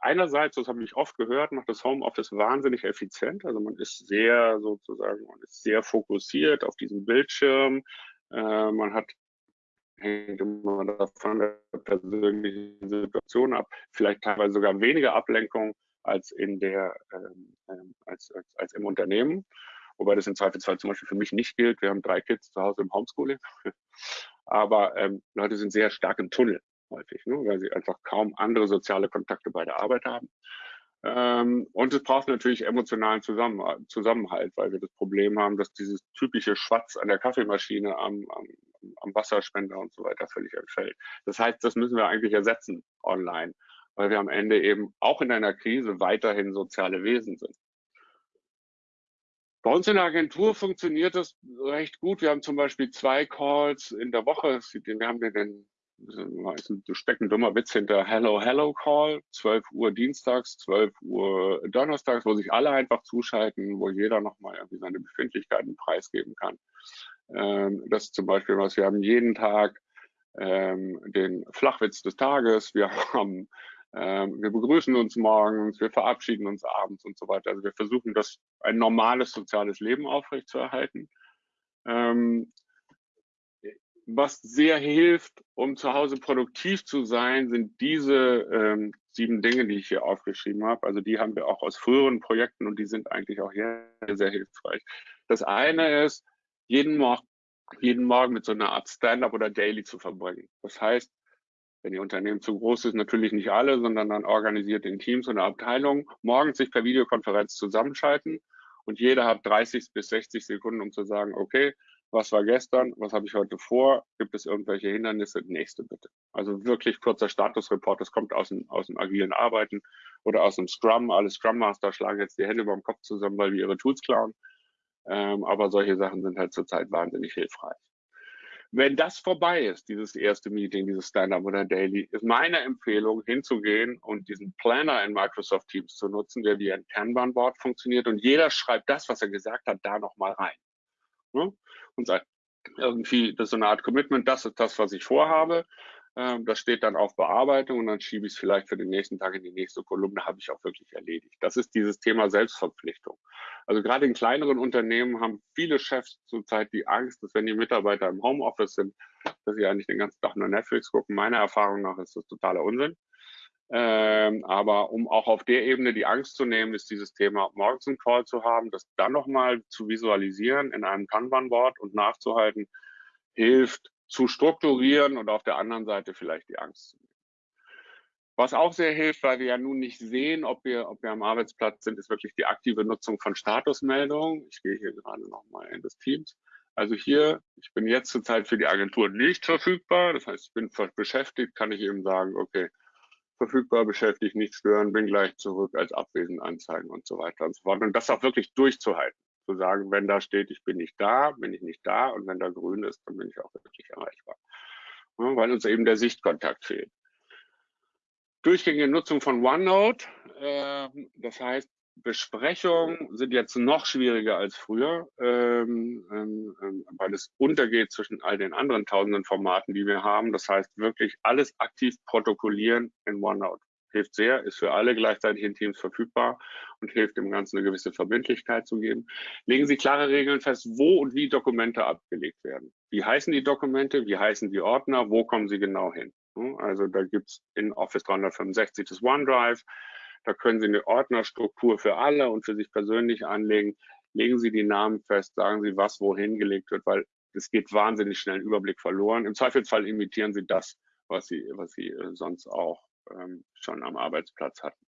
einerseits, das habe ich oft gehört, macht das Homeoffice wahnsinnig effizient. Also man ist sehr sozusagen, man ist sehr fokussiert auf diesen Bildschirm, äh, man hat hängt immer davon der persönlichen Situation ab. Vielleicht teilweise sogar weniger Ablenkung als in der ähm, ähm, als, als, als im Unternehmen. Wobei das im Zweifelsfall zum Beispiel für mich nicht gilt. Wir haben drei Kids zu Hause im Homeschooling. *laughs* Aber ähm, Leute sind sehr stark im Tunnel häufig, ne, weil sie einfach kaum andere soziale Kontakte bei der Arbeit haben. Ähm, und es braucht natürlich emotionalen Zusammen Zusammenhalt, weil wir das Problem haben, dass dieses typische Schwatz an der Kaffeemaschine, am, am, am Wasserspender und so weiter völlig entfällt. Das heißt, das müssen wir eigentlich ersetzen online, weil wir am Ende eben auch in einer Krise weiterhin soziale Wesen sind. Bei uns in der Agentur funktioniert das recht gut. Wir haben zum Beispiel zwei Calls in der Woche. Wir haben den ist ein steckendummer Witz hinter Hello Hello Call, 12 Uhr dienstags, 12 Uhr donnerstags, wo sich alle einfach zuschalten, wo jeder nochmal irgendwie seine Befindlichkeiten preisgeben kann. Ähm, das ist zum Beispiel was, wir haben jeden Tag ähm, den Flachwitz des Tages, wir haben ähm, wir begrüßen uns morgens, wir verabschieden uns abends und so weiter. Also wir versuchen, das ein normales soziales Leben aufrechtzuerhalten. Ähm, was sehr hilft, um zu Hause produktiv zu sein, sind diese ähm, sieben Dinge, die ich hier aufgeschrieben habe. Also die haben wir auch aus früheren Projekten und die sind eigentlich auch hier sehr hilfreich. Das eine ist, jeden, Mor jeden Morgen mit so einer Art Stand-up oder Daily zu verbringen. Das heißt, wenn Ihr Unternehmen zu groß ist, natürlich nicht alle, sondern dann organisiert in Teams oder Abteilungen, morgens sich per Videokonferenz zusammenschalten und jeder hat 30 bis 60 Sekunden, um zu sagen, okay, was war gestern, was habe ich heute vor, gibt es irgendwelche Hindernisse, nächste bitte. Also wirklich kurzer Statusreport, das kommt aus dem, aus dem agilen Arbeiten oder aus dem Scrum. Alle Scrum Master schlagen jetzt die Hände über dem Kopf zusammen, weil wir ihre Tools klauen. Ähm, aber solche Sachen sind halt zurzeit wahnsinnig hilfreich. Wenn das vorbei ist, dieses erste Meeting, dieses Stand-up oder Daily, ist meine Empfehlung, hinzugehen und diesen Planner in Microsoft Teams zu nutzen, der wie ein Kanban-Board funktioniert und jeder schreibt das, was er gesagt hat, da nochmal rein. Ne? Und sagt, irgendwie, das ist so eine Art Commitment, das ist das, was ich vorhabe. Ähm, das steht dann auf Bearbeitung und dann schiebe ich es vielleicht für den nächsten Tag in die nächste Kolumne, habe ich auch wirklich erledigt. Das ist dieses Thema Selbstverpflichtung. Also gerade in kleineren Unternehmen haben viele Chefs zurzeit die Angst, dass wenn die Mitarbeiter im Homeoffice sind, dass sie eigentlich den ganzen Tag nur Netflix gucken. Meiner Erfahrung nach ist das totaler Unsinn. Ähm, aber um auch auf der Ebene die Angst zu nehmen, ist dieses Thema morgens einen Call zu haben, das dann nochmal zu visualisieren in einem Kanban-Board und nachzuhalten, hilft zu strukturieren und auf der anderen Seite vielleicht die Angst zu nehmen. Was auch sehr hilft, weil wir ja nun nicht sehen, ob wir, ob wir am Arbeitsplatz sind, ist wirklich die aktive Nutzung von Statusmeldungen. Ich gehe hier gerade nochmal in das Teams. Also hier, ich bin jetzt zurzeit für die Agentur nicht verfügbar. Das heißt, ich bin beschäftigt, kann ich eben sagen, okay, verfügbar, beschäftigt, nicht stören, bin gleich zurück, als abwesend anzeigen und so weiter und so fort. Und das auch wirklich durchzuhalten. Zu sagen, wenn da steht, ich bin nicht da, bin ich nicht da und wenn da grün ist, dann bin ich auch wirklich erreichbar. Ja, weil uns eben der Sichtkontakt fehlt. Durchgängige Nutzung von OneNote, äh, das heißt, Besprechungen sind jetzt noch schwieriger als früher, ähm, ähm, ähm, weil es untergeht zwischen all den anderen tausenden Formaten, die wir haben. Das heißt, wirklich alles aktiv protokollieren in OneNote. Hilft sehr, ist für alle gleichzeitig in Teams verfügbar und hilft dem Ganzen eine gewisse Verbindlichkeit zu geben. Legen Sie klare Regeln fest, wo und wie Dokumente abgelegt werden. Wie heißen die Dokumente, wie heißen die Ordner, wo kommen sie genau hin? Also da gibt's in Office 365 das OneDrive, da können Sie eine Ordnerstruktur für alle und für sich persönlich anlegen. Legen Sie die Namen fest, sagen Sie, was wohin gelegt wird, weil es geht wahnsinnig schnell ein Überblick verloren. Im Zweifelsfall imitieren Sie das, was Sie, was Sie äh, sonst auch ähm, schon am Arbeitsplatz hatten.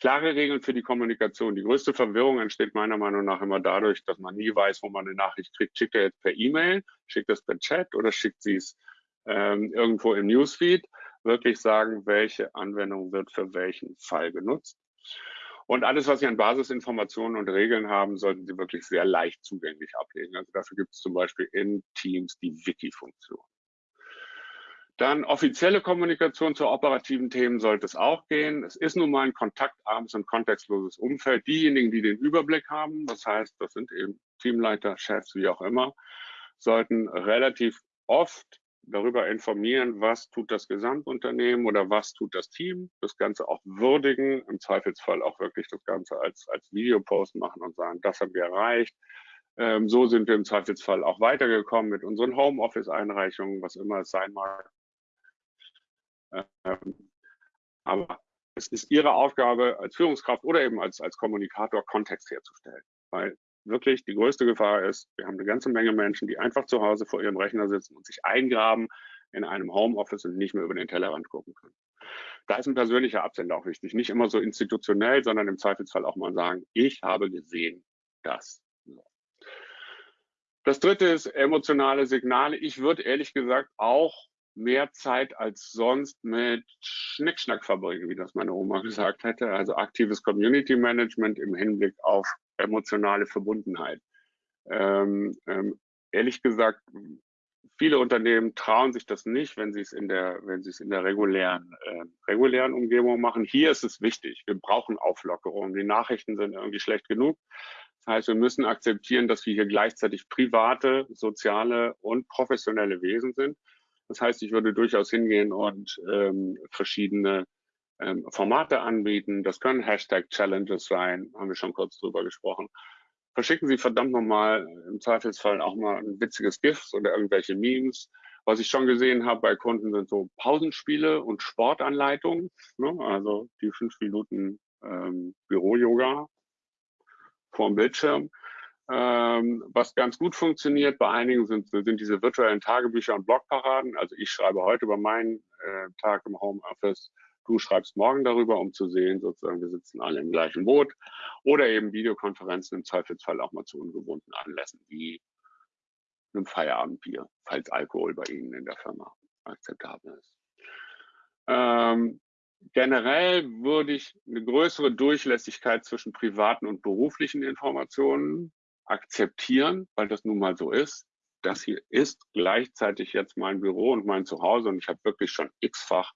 Klare Regeln für die Kommunikation. Die größte Verwirrung entsteht meiner Meinung nach immer dadurch, dass man nie weiß, wo man eine Nachricht kriegt. Schickt er jetzt per E-Mail, schickt es per Chat oder schickt sie es ähm, irgendwo im Newsfeed? Wirklich sagen, welche Anwendung wird für welchen Fall genutzt. Und alles, was Sie an Basisinformationen und Regeln haben, sollten Sie wirklich sehr leicht zugänglich ablegen. Also dafür gibt es zum Beispiel in Teams die Wiki-Funktion. Dann offizielle Kommunikation zu operativen Themen sollte es auch gehen. Es ist nun mal ein kontaktarmes und kontextloses Umfeld. Diejenigen, die den Überblick haben, das heißt, das sind eben Teamleiter, Chefs, wie auch immer, sollten relativ oft darüber informieren, was tut das Gesamtunternehmen oder was tut das Team, das Ganze auch würdigen, im Zweifelsfall auch wirklich das Ganze als, als Videopost machen und sagen, das haben wir erreicht, Ähm, so sind wir im Zweifelsfall auch weitergekommen mit unseren Homeoffice-Einreichungen, was immer es sein mag. Ähm, aber es ist Ihre Aufgabe als Führungskraft oder eben als, als Kommunikator, Kontext herzustellen. Weil wirklich die größte Gefahr ist, wir haben eine ganze Menge Menschen, die einfach zu Hause vor ihrem Rechner sitzen und sich eingraben in einem Homeoffice und nicht mehr über den Tellerrand gucken können. Da ist ein persönlicher Absender auch wichtig. Nicht immer so institutionell, sondern im Zweifelsfall auch mal sagen, ich habe gesehen, dass. Das dritte ist emotionale Signale. Ich würde ehrlich gesagt auch mehr Zeit als sonst mit Schnickschnack verbringen, wie das meine Oma gesagt hätte. Also aktives Community Management im Hinblick auf emotionale Verbundenheit. Ähm, ähm, ehrlich gesagt, viele Unternehmen trauen sich das nicht, wenn sie es in der, wenn sie es in der regulären, äh, regulären Umgebung machen. Hier ist es wichtig. Wir brauchen Auflockerung. Die Nachrichten sind irgendwie schlecht genug. Das heißt, wir müssen akzeptieren, dass wir hier gleichzeitig private, soziale und professionelle Wesen sind. Das heißt, ich würde durchaus hingehen und ähm, verschiedene ähm, Formate anbieten. Das können Hashtag-Challenges sein, haben wir schon kurz drüber gesprochen. Verschicken Sie verdammt nochmal im Zweifelsfall auch mal ein witziges GIFs oder irgendwelche Memes. Was ich schon gesehen habe bei Kunden sind so Pausenspiele und Sportanleitungen, ne? also die fünf Minuten ähm, Büro-Yoga vorm Bildschirm. Ähm, was ganz gut funktioniert bei einigen sind, sind diese virtuellen Tagebücher und Blogparaden. Also ich schreibe heute über meinen äh, Tag im Homeoffice. Du schreibst morgen darüber, um zu sehen, sozusagen, wir sitzen alle im gleichen Boot. Oder eben Videokonferenzen im Zweifelsfall auch mal zu ungewohnten Anlässen, wie einem Feierabendbier, falls Alkohol bei Ihnen in der Firma akzeptabel ist. Ähm, generell würde ich eine größere Durchlässigkeit zwischen privaten und beruflichen Informationen akzeptieren, weil das nun mal so ist. Das hier ist gleichzeitig jetzt mein Büro und mein Zuhause und ich habe wirklich schon x-fach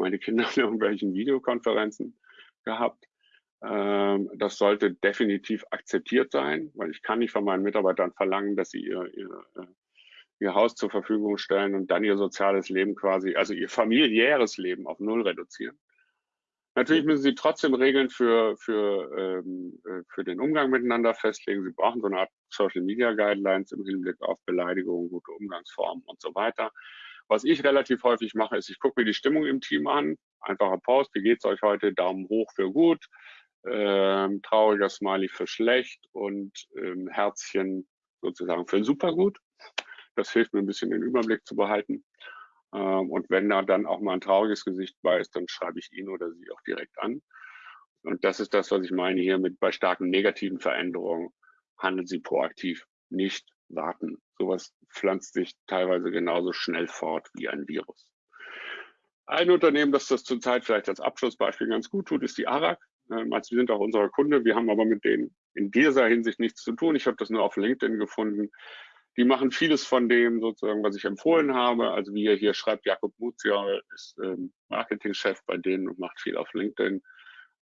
meine Kinder in *laughs* irgendwelchen Videokonferenzen gehabt. Ähm, das sollte definitiv akzeptiert sein, weil ich kann nicht von meinen Mitarbeitern verlangen, dass sie ihr, ihr, äh, ihr Haus zur Verfügung stellen und dann ihr soziales Leben quasi, also ihr familiäres Leben auf Null reduzieren. Natürlich müssen Sie trotzdem Regeln für, für, ähm, äh, für den Umgang miteinander festlegen. Sie brauchen so eine Art Social Media Guidelines im Hinblick auf Beleidigungen, gute Umgangsformen und so weiter. Was ich relativ häufig mache, ist, ich gucke mir die Stimmung im Team an. Einfacher Post, wie geht's euch heute? Daumen hoch für gut, ähm, trauriger Smiley für schlecht und ähm, Herzchen sozusagen für super gut. Das hilft mir ein bisschen den Überblick zu behalten. Ähm, und wenn da dann auch mal ein trauriges Gesicht bei ist, dann schreibe ich ihn oder sie auch direkt an. Und das ist das, was ich meine hier mit bei starken negativen Veränderungen handeln Sie proaktiv, nicht warten. Sowas pflanzt sich teilweise genauso schnell fort wie ein Virus. Ein Unternehmen, das das zurzeit vielleicht als Abschlussbeispiel ganz gut tut, ist die ARAG. Ähm, also wir sind auch unser Kunde. Wir haben aber mit denen in dieser Hinsicht nichts zu tun. Ich habe das nur auf LinkedIn gefunden. Die machen vieles von dem sozusagen, was ich empfohlen habe. Also wie ihr hier schreibt, Jakob Muzia ist ähm, Marketingchef bei denen und macht viel auf LinkedIn.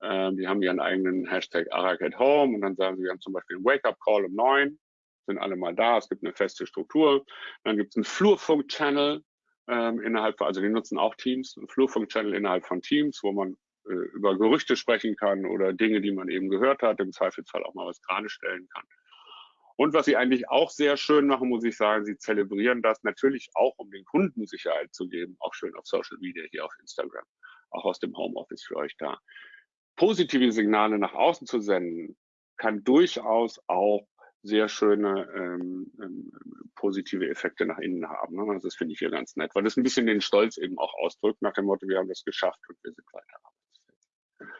Ähm, die haben ihren eigenen Hashtag Arak at Home und dann sagen sie, wir haben zum Beispiel einen Wake-up-Call um neun, sind alle mal da, es gibt eine feste Struktur. Dann gibt es einen Flurfunk-Channel ähm, innerhalb, also die nutzen auch Teams, einen Flurfunk-Channel innerhalb von Teams, wo man äh, über Gerüchte sprechen kann oder Dinge, die man eben gehört hat, im Zweifelsfall auch mal was gerade stellen kann. Und was sie eigentlich auch sehr schön machen, muss ich sagen, sie zelebrieren das natürlich auch, um den Kunden Sicherheit zu geben, auch schön auf Social Media, hier auf Instagram, auch aus dem Homeoffice für euch da. Positive Signale nach außen zu senden, kann durchaus auch sehr schöne ähm, ähm, positive Effekte nach innen haben. Ne? Das finde ich hier ganz nett, weil das ein bisschen den Stolz eben auch ausdrückt, nach dem Motto, wir haben das geschafft und wir sind weiter.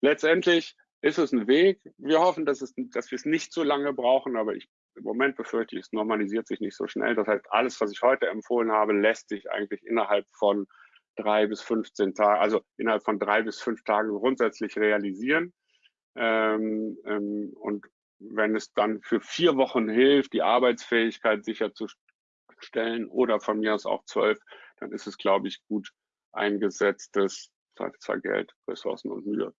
Letztendlich ist es ein Weg. Wir hoffen, dass, es, dass wir es nicht so lange brauchen, aber ich, im Moment befürchte ich, es normalisiert sich nicht so schnell. Das heißt, alles, was ich heute empfohlen habe, lässt sich eigentlich innerhalb von drei bis 15 Tagen, also innerhalb von drei bis fünf Tagen grundsätzlich realisieren. Ähm, ähm, und wenn es dann für vier Wochen hilft, die Arbeitsfähigkeit sicherzustellen oder von mir aus auch zwölf, dann ist es, glaube ich, gut eingesetztes, zwar Geld, Ressourcen und Mühe.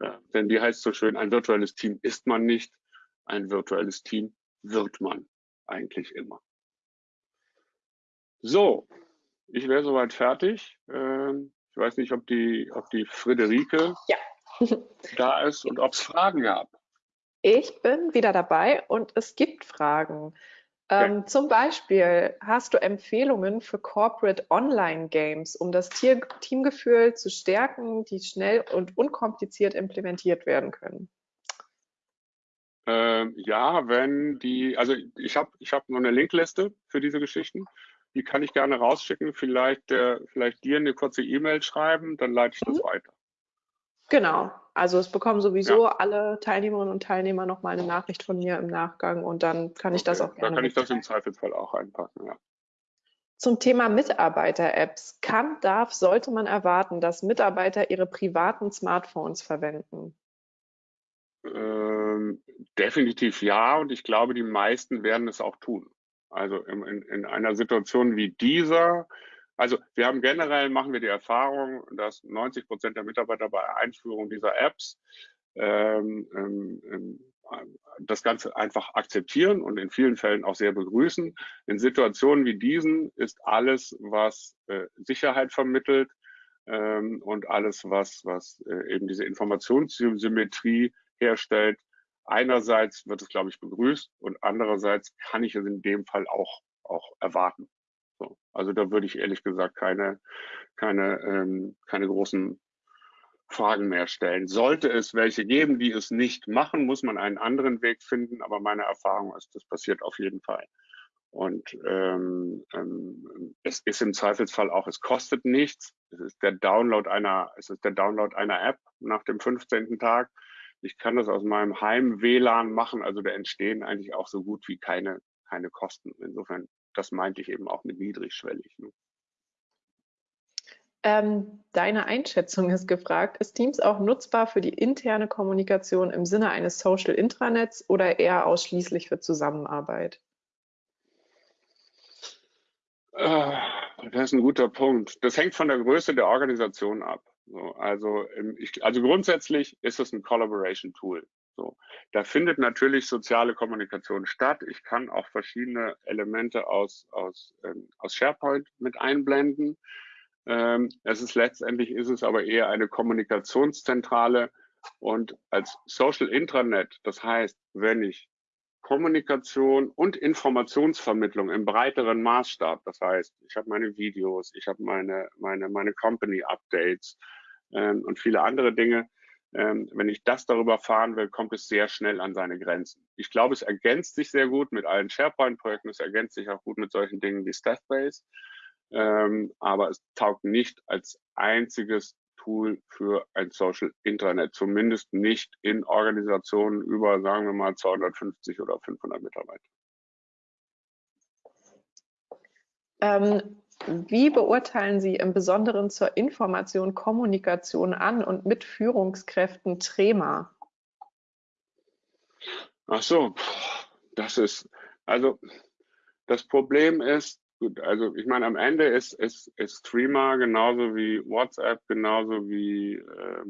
Ja, denn die heißt so schön, ein virtuelles Team ist man nicht, ein virtuelles Team wird man eigentlich immer. So, ich wäre soweit fertig. Ähm, ich weiß nicht, ob die, ob die Friederike ja. *laughs* da ist und ob es Fragen gab. Ich bin wieder dabei und es gibt Fragen. Ähm, Zum Beispiel hast du Empfehlungen für Corporate Online Games, um das Tier Teamgefühl zu stärken, die schnell und unkompliziert implementiert werden können? Ähm, ja, wenn die, also ich habe ich hab nur eine Linkliste für diese Geschichten. Die kann ich gerne rausschicken. Vielleicht, äh, vielleicht dir eine kurze E-Mail schreiben, dann leite ich das mhm. weiter. Genau. Also es bekommen sowieso ja. alle Teilnehmerinnen und Teilnehmer nochmal eine Nachricht von mir im Nachgang und dann kann ich okay. das auch gerne. Dann kann ich das im Zweifelsfall auch einpacken, ja. Zum Thema Mitarbeiter-Apps. Kann, darf, sollte man erwarten, dass Mitarbeiter ihre privaten Smartphones verwenden? Ähm, definitiv ja und ich glaube, die meisten werden es auch tun. Also in, in, in einer Situation wie dieser also wir haben generell, machen wir die Erfahrung, dass 90 Prozent der Mitarbeiter bei Einführung dieser Apps ähm, ähm, ähm, das Ganze einfach akzeptieren und in vielen Fällen auch sehr begrüßen. In Situationen wie diesen ist alles, was äh, Sicherheit vermittelt ähm, und alles, was, was äh, eben diese Informationssymmetrie herstellt, einerseits wird es, glaube ich, begrüßt und andererseits kann ich es in dem Fall auch, auch erwarten. So. Also da würde ich ehrlich gesagt keine, keine, ähm, keine großen Fragen mehr stellen. Sollte es welche geben, die es nicht machen, muss man einen anderen Weg finden. Aber meine Erfahrung ist, das passiert auf jeden Fall. Und ähm, ähm, es ist im Zweifelsfall auch, es kostet nichts. Es ist der Download einer, es ist der Download einer App nach dem 15. Tag. Ich kann das aus meinem Heim-WLAN machen, also da entstehen eigentlich auch so gut wie keine, keine Kosten. Insofern das meinte ich eben auch mit niedrigschwellig. Ne? Ähm, deine Einschätzung ist gefragt. Ist Teams auch nutzbar für die interne Kommunikation im Sinne eines Social Intranets oder eher ausschließlich für Zusammenarbeit? Äh, das ist ein guter Punkt. Das hängt von der Größe der Organisation ab. also, ich, also grundsätzlich ist es ein Collaboration Tool. So. Da findet natürlich soziale Kommunikation statt. Ich kann auch verschiedene Elemente aus, aus, ähm, aus SharePoint mit einblenden. Ähm, es ist letztendlich ist es aber eher eine Kommunikationszentrale und als Social Intranet, das heißt, wenn ich Kommunikation und Informationsvermittlung im breiteren Maßstab, das heißt, ich habe meine Videos, ich habe meine, meine, meine Company Updates ähm, und viele andere Dinge, ähm, wenn ich das darüber fahren will, kommt es sehr schnell an seine Grenzen. Ich glaube, es ergänzt sich sehr gut mit allen SharePoint-Projekten, es ergänzt sich auch gut mit solchen Dingen wie Staffbase, ähm, aber es taugt nicht als einziges Tool für ein Social Intranet, zumindest nicht in Organisationen über, sagen wir mal, 250 oder 500 Mitarbeiter. Ähm, wie beurteilen Sie im Besonderen zur Information Kommunikation an und mit Führungskräften Trema? Ach so, das ist, also das Problem ist, gut, also ich meine, am Ende ist, ist, ist Streamer genauso wie WhatsApp, genauso wie, äh,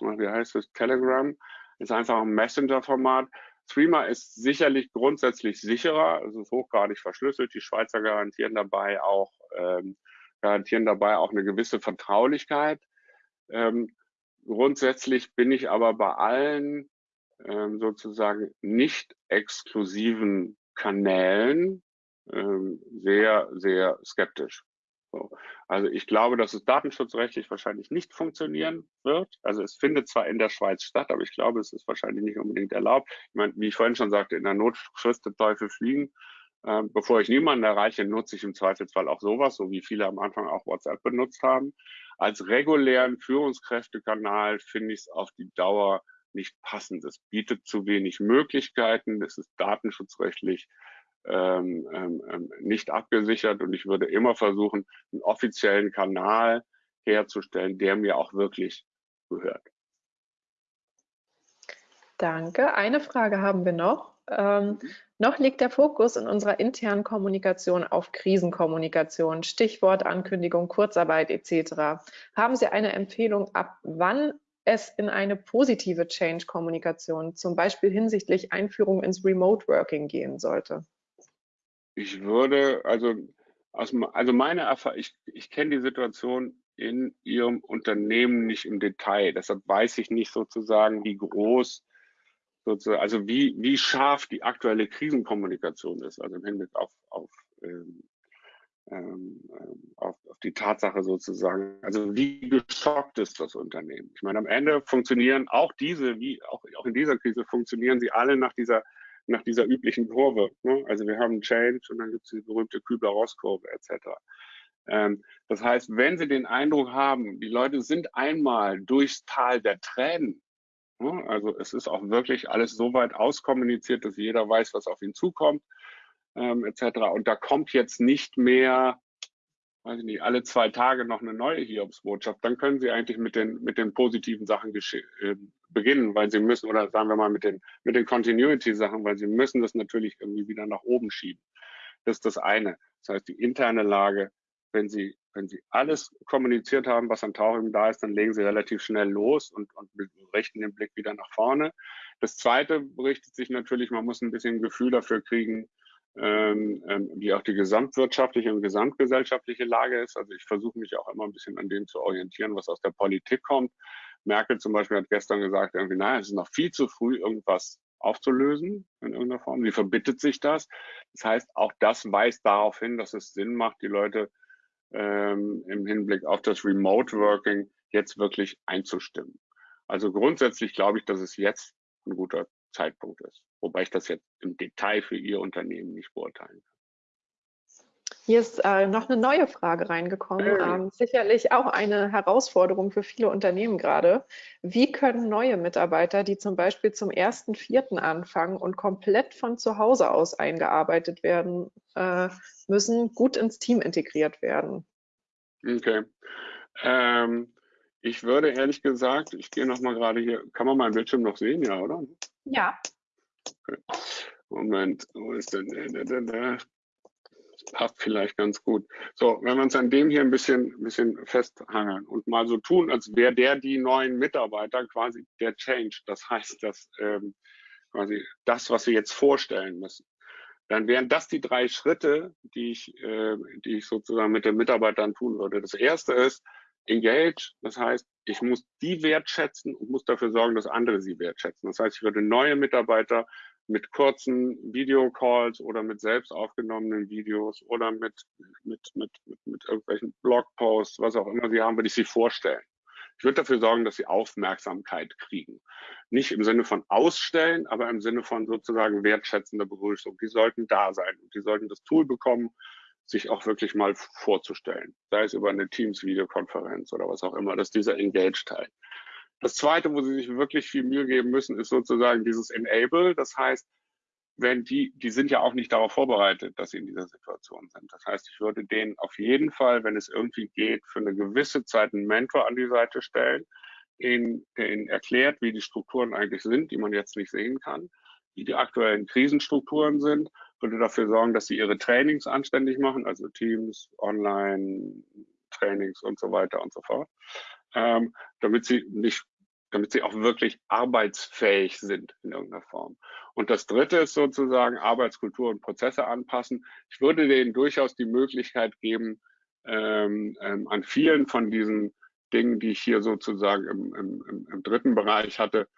wie heißt es, Telegram, ist einfach ein Messenger-Format. Streamer ist sicherlich grundsätzlich sicherer, es ist hochgradig verschlüsselt. Die Schweizer garantieren dabei auch, ähm, garantieren dabei auch eine gewisse Vertraulichkeit. Ähm, grundsätzlich bin ich aber bei allen ähm, sozusagen nicht exklusiven Kanälen ähm, sehr, sehr skeptisch. So. Also ich glaube, dass es datenschutzrechtlich wahrscheinlich nicht funktionieren wird. Also es findet zwar in der Schweiz statt, aber ich glaube, es ist wahrscheinlich nicht unbedingt erlaubt. Ich meine, wie ich vorhin schon sagte, in der Not frisst der Teufel fliegen. Ähm, bevor ich niemanden erreiche, nutze ich im Zweifelsfall auch sowas, so wie viele am Anfang auch WhatsApp benutzt haben. Als regulären Führungskräftekanal finde ich es auf die Dauer nicht passend. Es bietet zu wenig Möglichkeiten. Es ist datenschutzrechtlich ähm, ähm, ähm, nicht abgesichert und ich würde immer versuchen, einen offiziellen Kanal herzustellen, der mir auch wirklich gehört. Danke. Eine Frage haben wir noch. Ähm, mhm. Noch liegt der Fokus in unserer internen Kommunikation auf Krisenkommunikation, Stichwort Ankündigung, Kurzarbeit etc. Haben Sie eine Empfehlung, ab wann es in eine positive Change-Kommunikation, zum Beispiel hinsichtlich Einführung ins Remote Working gehen sollte? Ich würde, also, aus, also meine Erfahrung, ich, ich kenne die Situation in Ihrem Unternehmen nicht im Detail. Deshalb weiß ich nicht sozusagen, wie groß sozusagen, also wie, wie scharf die aktuelle Krisenkommunikation ist, also im Hinblick auf, auf, ähm, ähm, auf, auf die Tatsache sozusagen, also wie geschockt ist das Unternehmen. Ich meine, am Ende funktionieren auch diese, wie auch, auch in dieser Krise, funktionieren sie alle nach dieser nach dieser üblichen Kurve. Ne? Also wir haben Change und dann gibt es die berühmte Kübler-Ross-Kurve etc. Ähm, das heißt, wenn Sie den Eindruck haben, die Leute sind einmal durchs Tal der Tränen also es ist auch wirklich alles so weit auskommuniziert, dass jeder weiß, was auf ihn zukommt, ähm, etc. Und da kommt jetzt nicht mehr, weiß ich nicht, alle zwei Tage noch eine neue Hiobsbotschaft. Dann können Sie eigentlich mit den, mit den positiven Sachen äh, beginnen, weil Sie müssen, oder sagen wir mal mit den, mit den Continuity-Sachen, weil Sie müssen das natürlich irgendwie wieder nach oben schieben. Das ist das eine. Das heißt, die interne Lage, wenn Sie wenn Sie alles kommuniziert haben, was an Tauchung da ist, dann legen Sie relativ schnell los und, und richten den Blick wieder nach vorne. Das Zweite berichtet sich natürlich, man muss ein bisschen ein Gefühl dafür kriegen, wie auch die gesamtwirtschaftliche und gesamtgesellschaftliche Lage ist. Also ich versuche mich auch immer ein bisschen an dem zu orientieren, was aus der Politik kommt. Merkel zum Beispiel hat gestern gesagt, irgendwie, naja, es ist noch viel zu früh, irgendwas aufzulösen in irgendeiner Form. Wie verbittet sich das? Das heißt, auch das weist darauf hin, dass es Sinn macht, die Leute ähm, im Hinblick auf das Remote Working jetzt wirklich einzustimmen. Also grundsätzlich glaube ich, dass es jetzt ein guter Zeitpunkt ist, wobei ich das jetzt im Detail für Ihr Unternehmen nicht beurteilen kann. Hier ist äh, noch eine neue Frage reingekommen. Ähm, sicherlich auch eine Herausforderung für viele Unternehmen gerade. Wie können neue Mitarbeiter, die zum Beispiel zum 1.4. anfangen und komplett von zu Hause aus eingearbeitet werden äh, müssen, gut ins Team integriert werden? Okay. Ähm, ich würde ehrlich gesagt, ich gehe noch mal gerade hier, kann man meinen Bildschirm noch sehen, ja, oder? Ja. Okay. Moment, wo ist denn der, passt vielleicht ganz gut. So, wenn wir uns an dem hier ein bisschen, bisschen festhangeln und mal so tun, als wäre der die neuen Mitarbeiter quasi der Change. Das heißt, dass ähm, quasi das, was wir jetzt vorstellen müssen. Dann wären das die drei Schritte, die ich, äh, die ich sozusagen mit den Mitarbeitern tun würde. Das erste ist engage. Das heißt, ich muss die wertschätzen und muss dafür sorgen, dass andere sie wertschätzen. Das heißt, ich würde neue Mitarbeiter mit kurzen Videocalls oder mit selbst aufgenommenen Videos oder mit, mit, mit, mit, mit irgendwelchen Blogposts, was auch immer sie haben, würde ich sie vorstellen. Ich würde dafür sorgen, dass sie Aufmerksamkeit kriegen. Nicht im Sinne von ausstellen, aber im Sinne von sozusagen wertschätzender Begrüßung. Die sollten da sein und die sollten das Tool bekommen, sich auch wirklich mal vorzustellen. Sei es über eine Teams-Videokonferenz oder was auch immer. Das ist dieser Engage-Teil. Das zweite, wo sie sich wirklich viel Mühe geben müssen, ist sozusagen dieses Enable. Das heißt, wenn die, die sind ja auch nicht darauf vorbereitet, dass sie in dieser Situation sind. Das heißt, ich würde denen auf jeden Fall, wenn es irgendwie geht, für eine gewisse Zeit einen Mentor an die Seite stellen, der ihnen erklärt, wie die Strukturen eigentlich sind, die man jetzt nicht sehen kann, wie die aktuellen Krisenstrukturen sind, würde dafür sorgen, dass sie ihre Trainings anständig machen, also Teams, Online, Trainings und so weiter und so fort ähm, damit sie nicht, damit sie auch wirklich arbeitsfähig sind in irgendeiner Form. Und das dritte ist sozusagen Arbeitskultur und Prozesse anpassen. Ich würde denen durchaus die Möglichkeit geben, ähm, ähm, an vielen von diesen Dingen, die ich hier sozusagen im, im, im dritten Bereich hatte,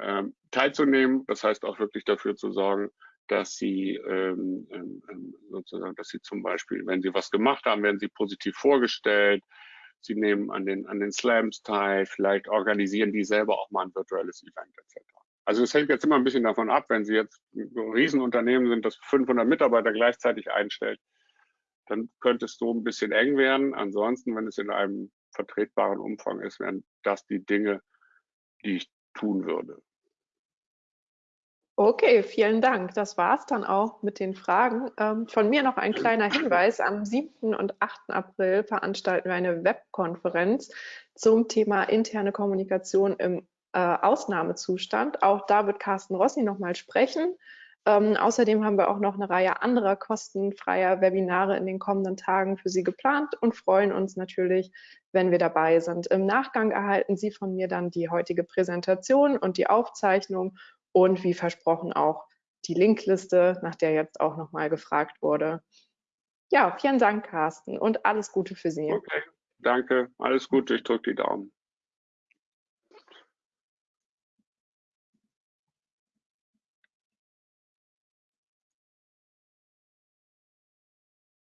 ähm, teilzunehmen. Das heißt auch wirklich dafür zu sorgen, dass sie ähm, ähm, ähm sozusagen, dass sie zum Beispiel, wenn sie was gemacht haben, werden sie positiv vorgestellt, sie nehmen an den, an den Slams teil, vielleicht organisieren die selber auch mal ein virtuelles Event etc. Also es hängt jetzt immer ein bisschen davon ab, wenn Sie jetzt ein Riesenunternehmen sind, das 500 Mitarbeiter gleichzeitig einstellt, dann könnte es so ein bisschen eng werden. Ansonsten, wenn es in einem vertretbaren Umfang ist, wären das die Dinge, die ich tun würde. Okay, vielen Dank. Das war es dann auch mit den Fragen. Ähm, von mir noch ein kleiner Hinweis. Am 7. und 8. April veranstalten wir eine Webkonferenz zum Thema interne Kommunikation im äh, Ausnahmezustand. Auch da wird Carsten Rossi nochmal sprechen. Ähm, außerdem haben wir auch noch eine Reihe anderer kostenfreier Webinare in den kommenden Tagen für Sie geplant und freuen uns natürlich, wenn wir dabei sind. Im Nachgang erhalten Sie von mir dann die heutige Präsentation und die Aufzeichnung und wie versprochen auch die Linkliste, nach der jetzt auch nochmal gefragt wurde. Ja, vielen Dank, Carsten, und alles Gute für Sie. Okay, danke, alles Gute, ich drücke die Daumen.